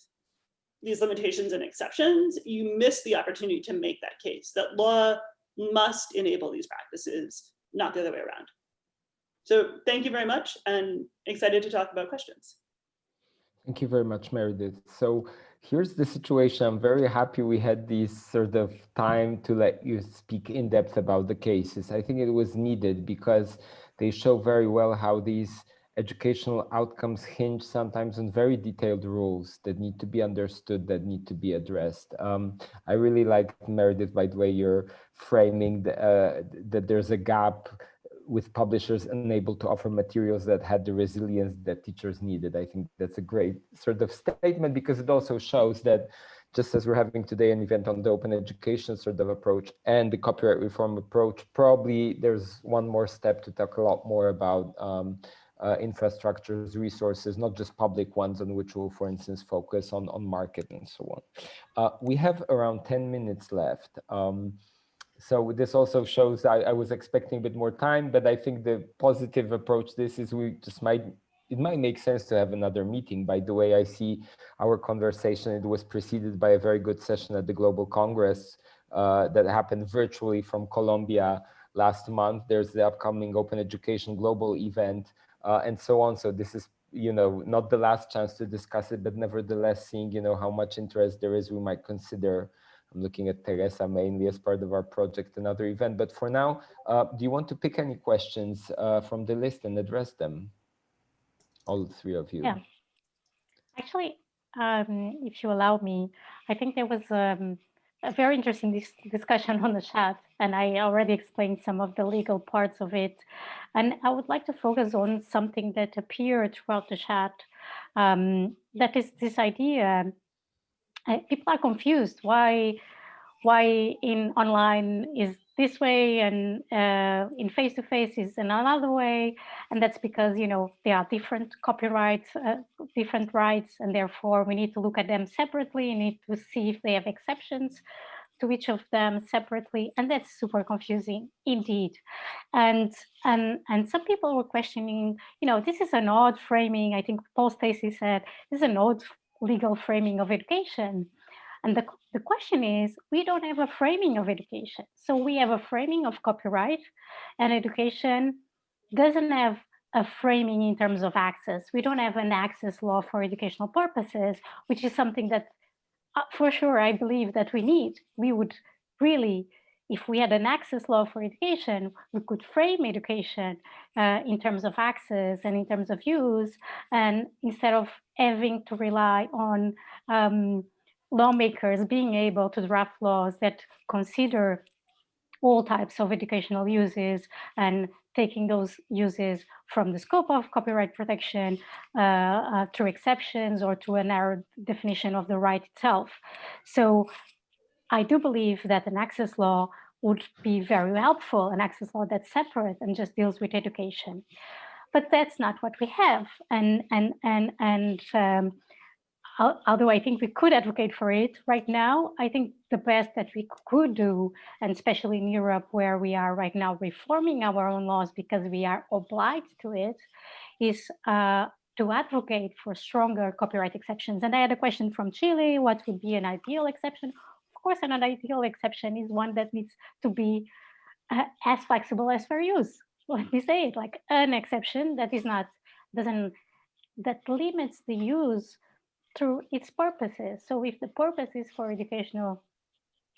Speaker 4: these limitations and exceptions, you miss the opportunity to make that case that law must enable these practices, not the other way around. So thank you very much and excited to talk about questions.
Speaker 1: Thank you very much, Meredith. So here's the situation. I'm very happy we had this sort of time to let you speak in depth about the cases. I think it was needed because they show very well how these educational outcomes hinge sometimes on very detailed rules that need to be understood, that need to be addressed. Um, I really like Meredith, by the way, you're framing the, uh, that there's a gap with publishers unable to offer materials that had the resilience that teachers needed. I think that's a great sort of statement because it also shows that just as we're having today an event on the open education sort of approach and the copyright reform approach, probably there's one more step to talk a lot more about um, uh, infrastructures, resources, not just public ones on which we'll, for instance, focus on, on market and so on. Uh, we have around 10 minutes left. Um, so this also shows I, I, was expecting a bit more time, but I think the positive approach this is we just might it might make sense to have another meeting. By the way, I see our conversation, it was preceded by a very good session at the Global Congress uh, that happened virtually from Colombia last month. There's the upcoming Open Education Global event uh, and so on. So this is, you know, not the last chance to discuss it, but nevertheless, seeing, you know, how much interest there is, we might consider I'm looking at Teresa mainly as part of our project, another event. But for now, uh, do you want to pick any questions uh, from the list and address them? all three of you.
Speaker 2: Yeah. Actually, um, if you allow me, I think there was um, a very interesting dis discussion on the chat, and I already explained some of the legal parts of it. And I would like to focus on something that appeared throughout the chat. Um, that is this idea. Uh, people are confused. Why, why in online is this way and uh, in face-to-face -face is another way. And that's because, you know, there are different copyrights, uh, different rights, and therefore we need to look at them separately and need to see if they have exceptions to each of them separately. And that's super confusing indeed. And, and, and some people were questioning, you know, this is an odd framing. I think Paul Stacey said, this is an odd legal framing of education. And the, the question is, we don't have a framing of education. So we have a framing of copyright and education doesn't have a framing in terms of access. We don't have an access law for educational purposes, which is something that uh, for sure I believe that we need. We would really, if we had an access law for education, we could frame education uh, in terms of access and in terms of use, and instead of having to rely on um, lawmakers being able to draft laws that consider all types of educational uses and taking those uses from the scope of copyright protection uh, uh, to exceptions or to a narrow definition of the right itself. So I do believe that an access law would be very helpful, an access law that's separate and just deals with education. But that's not what we have. And, and, and, and um, although I think we could advocate for it right now, I think the best that we could do, and especially in Europe, where we are right now reforming our own laws because we are obliged to it, is uh, to advocate for stronger copyright exceptions. And I had a question from Chile, what would be an ideal exception? Of course, an ideal exception is one that needs to be uh, as flexible as fair use. Let me say it, like an exception that is not, doesn't, that limits the use through its purposes. So if the purpose is for educational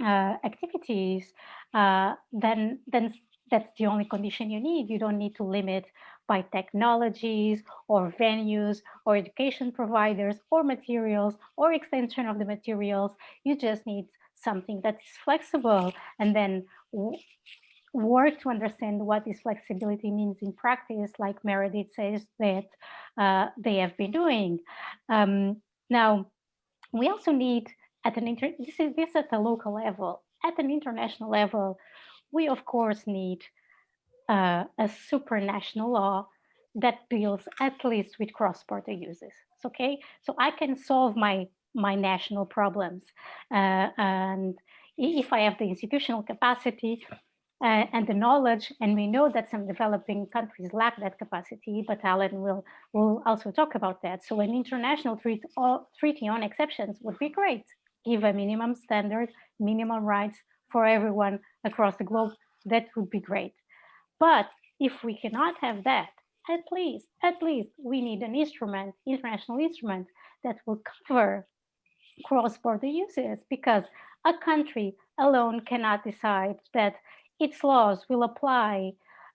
Speaker 2: uh, activities, uh, then then that's the only condition you need. You don't need to limit by technologies or venues or education providers or materials or extension of the materials. You just need something that is flexible and then work to understand what this flexibility means in practice, like Meredith says that uh, they have been doing. Um, now, we also need at an inter this is this at the local level, at an international level, we of course need uh, a supranational law that deals at least with cross-border uses. Okay, so I can solve my my national problems, uh, and if I have the institutional capacity, uh, and the knowledge, and we know that some developing countries lack that capacity, but Allan will, will also talk about that. So an international treat, all, treaty on exceptions would be great. Give a minimum standard, minimum rights for everyone across the globe, that would be great. But if we cannot have that, at least, at least we need an instrument, international instrument that will cover cross-border uses because a country alone cannot decide that its laws will apply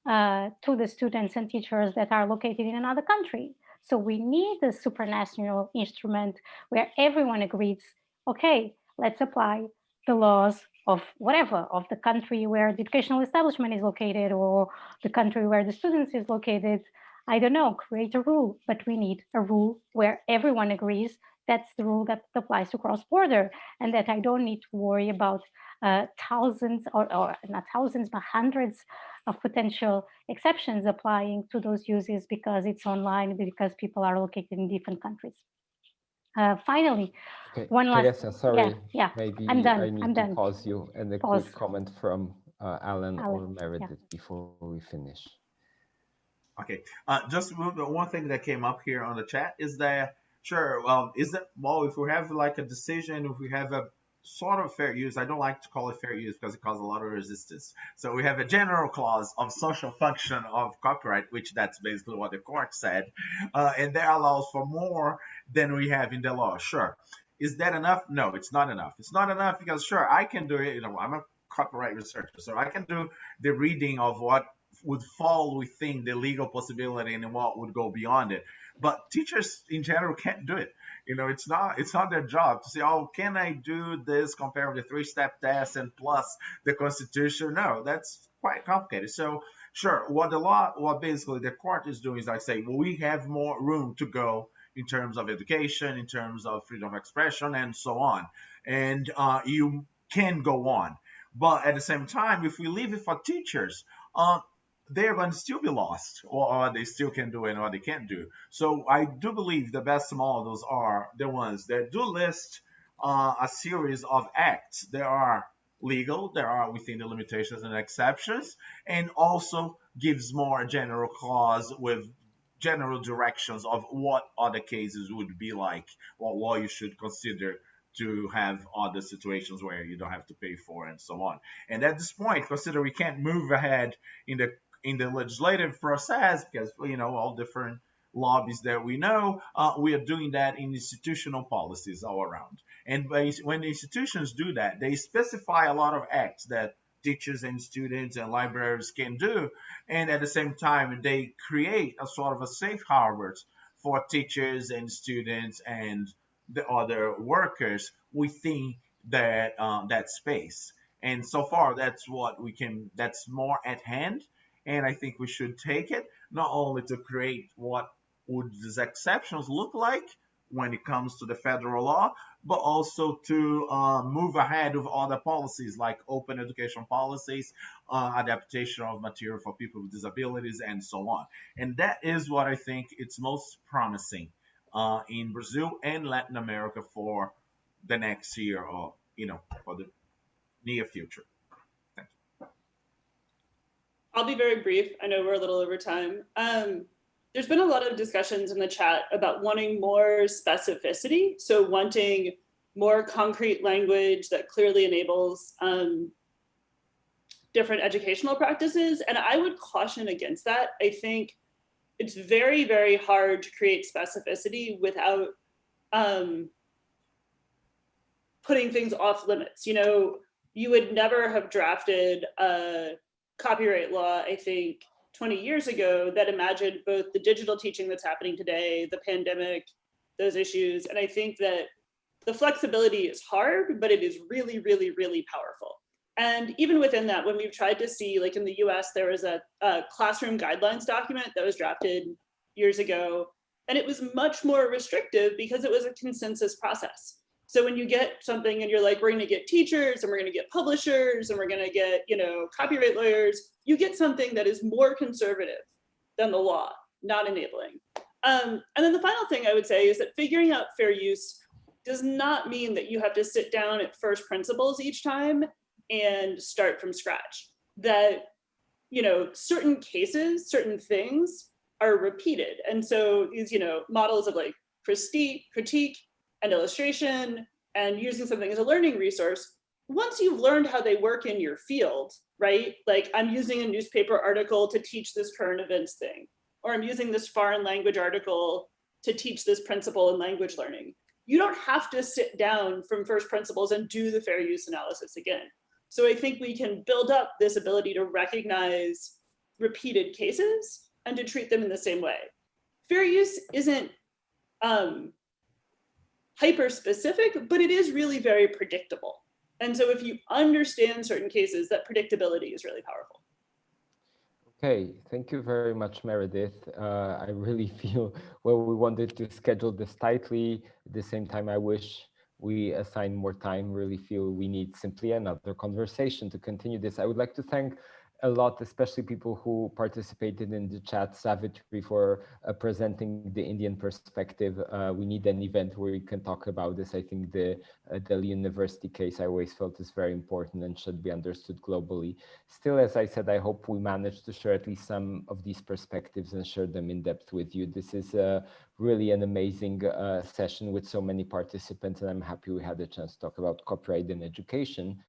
Speaker 2: uh, to the students and teachers that are located in another country. So we need a supranational instrument where everyone agrees, okay, let's apply the laws of whatever, of the country where the educational establishment is located or the country where the students is located. I don't know, create a rule, but we need a rule where everyone agrees that's the rule that applies to cross-border and that I don't need to worry about uh, thousands or, or, not thousands, but hundreds of potential exceptions applying to those uses because it's online, because people are located in different countries. Uh, finally,
Speaker 1: okay.
Speaker 2: one last.
Speaker 1: Teresa, sorry.
Speaker 2: Yeah, yeah.
Speaker 1: Maybe
Speaker 2: I'm done,
Speaker 1: I need
Speaker 2: I'm
Speaker 1: to
Speaker 2: done.
Speaker 1: pause you and a
Speaker 2: Pause.
Speaker 1: quick comment from uh, Allan, or
Speaker 2: Allan, yeah.
Speaker 1: Meredith before we finish.
Speaker 3: Okay. Uh, just one one thing that came up here on the chat is that sure. Well, is that well? If we have like a decision, if we have a sort of fair use, I don't like to call it fair use because it causes a lot of resistance. So we have a general clause of social function of copyright, which that's basically what the court said, uh, and that allows for more than we have in the law. Sure. Is that enough? No, it's not enough. It's not enough because sure, I can do it. You know, I'm a copyright researcher, so I can do the reading of what would fall within the legal possibility and what would go beyond it. But teachers in general can't do it. You know, it's not it's not their job to say, oh, can I do this compared with the three-step test and plus the Constitution? No, that's quite complicated. So sure, what the law, what basically the court is doing is like say, well, we have more room to go in terms of education, in terms of freedom of expression, and so on. And uh, you can go on. But at the same time, if we leave it for teachers, uh, they're going to still be lost, or, they still can do and what they can't do. So I do believe the best models are the ones that do list uh, a series of acts. There are legal, there are within the limitations and exceptions, and also gives more general clause with general directions of what other cases would be like, what you should consider to have other situations where you don't have to pay for and so on. And at this point, consider we can't move ahead in the in the legislative process because you know all different lobbies that we know, uh, we are doing that in institutional policies all around. And when institutions do that, they specify a lot of acts that teachers and students and libraries can do. And at the same time, they create a sort of a safe harbor for teachers and students and the other workers within that um, that space. And so far, that's what we can. That's more at hand, and I think we should take it not only to create what would these exceptions look like when it comes to the federal law, but also to uh, move ahead with other policies like open education policies, uh, adaptation of material for people with disabilities, and so on. And that is what I think it's most promising uh, in Brazil and Latin America for the next year or you know for the near future.
Speaker 4: I'll be very brief. I know we're a little over time. Um, there's been a lot of discussions in the chat about wanting more specificity. So wanting more concrete language that clearly enables um, different educational practices. And I would caution against that. I think it's very, very hard to create specificity without um, putting things off limits. You know, you would never have drafted a copyright law, I think, 20 years ago that imagined both the digital teaching that's happening today, the pandemic, those issues. And I think that the flexibility is hard, but it is really, really, really powerful. And even within that, when we've tried to see, like in the US, there was a, a classroom guidelines document that was drafted years ago, and it was much more restrictive because it was a consensus process. So when you get something and you're like, we're going to get teachers and we're going to get publishers and we're going to get, you know, copyright lawyers, you get something that is more conservative than the law, not enabling. Um, and then the final thing I would say is that figuring out fair use does not mean that you have to sit down at first principles each time and start from scratch. That, you know, certain cases, certain things are repeated. And so these, you know, models of like critique, critique and illustration and using something as a learning resource, once you've learned how they work in your field, right? Like I'm using a newspaper article to teach this current events thing, or I'm using this foreign language article to teach this principle in language learning. You don't have to sit down from first principles and do the fair use analysis again. So I think we can build up this ability to recognize repeated cases and to treat them in the same way. Fair use isn't um, hyper specific, but it is really very predictable. And so if you understand certain cases, that predictability is really powerful.
Speaker 1: Okay, thank you very much, Meredith. Uh, I really (laughs) feel well, we wanted to schedule this tightly. At the same time, I wish we assign more time, really feel we need simply another conversation to continue this. I would like to thank a lot, especially people who participated in the chat, Savitri, for uh, presenting the Indian perspective. Uh, we need an event where we can talk about this. I think the uh, Delhi University case I always felt is very important and should be understood globally. Still, as I said, I hope we manage to share at least some of these perspectives and share them in depth with you. This is uh, really an amazing uh, session with so many participants, and I'm happy we had a chance to talk about copyright in education.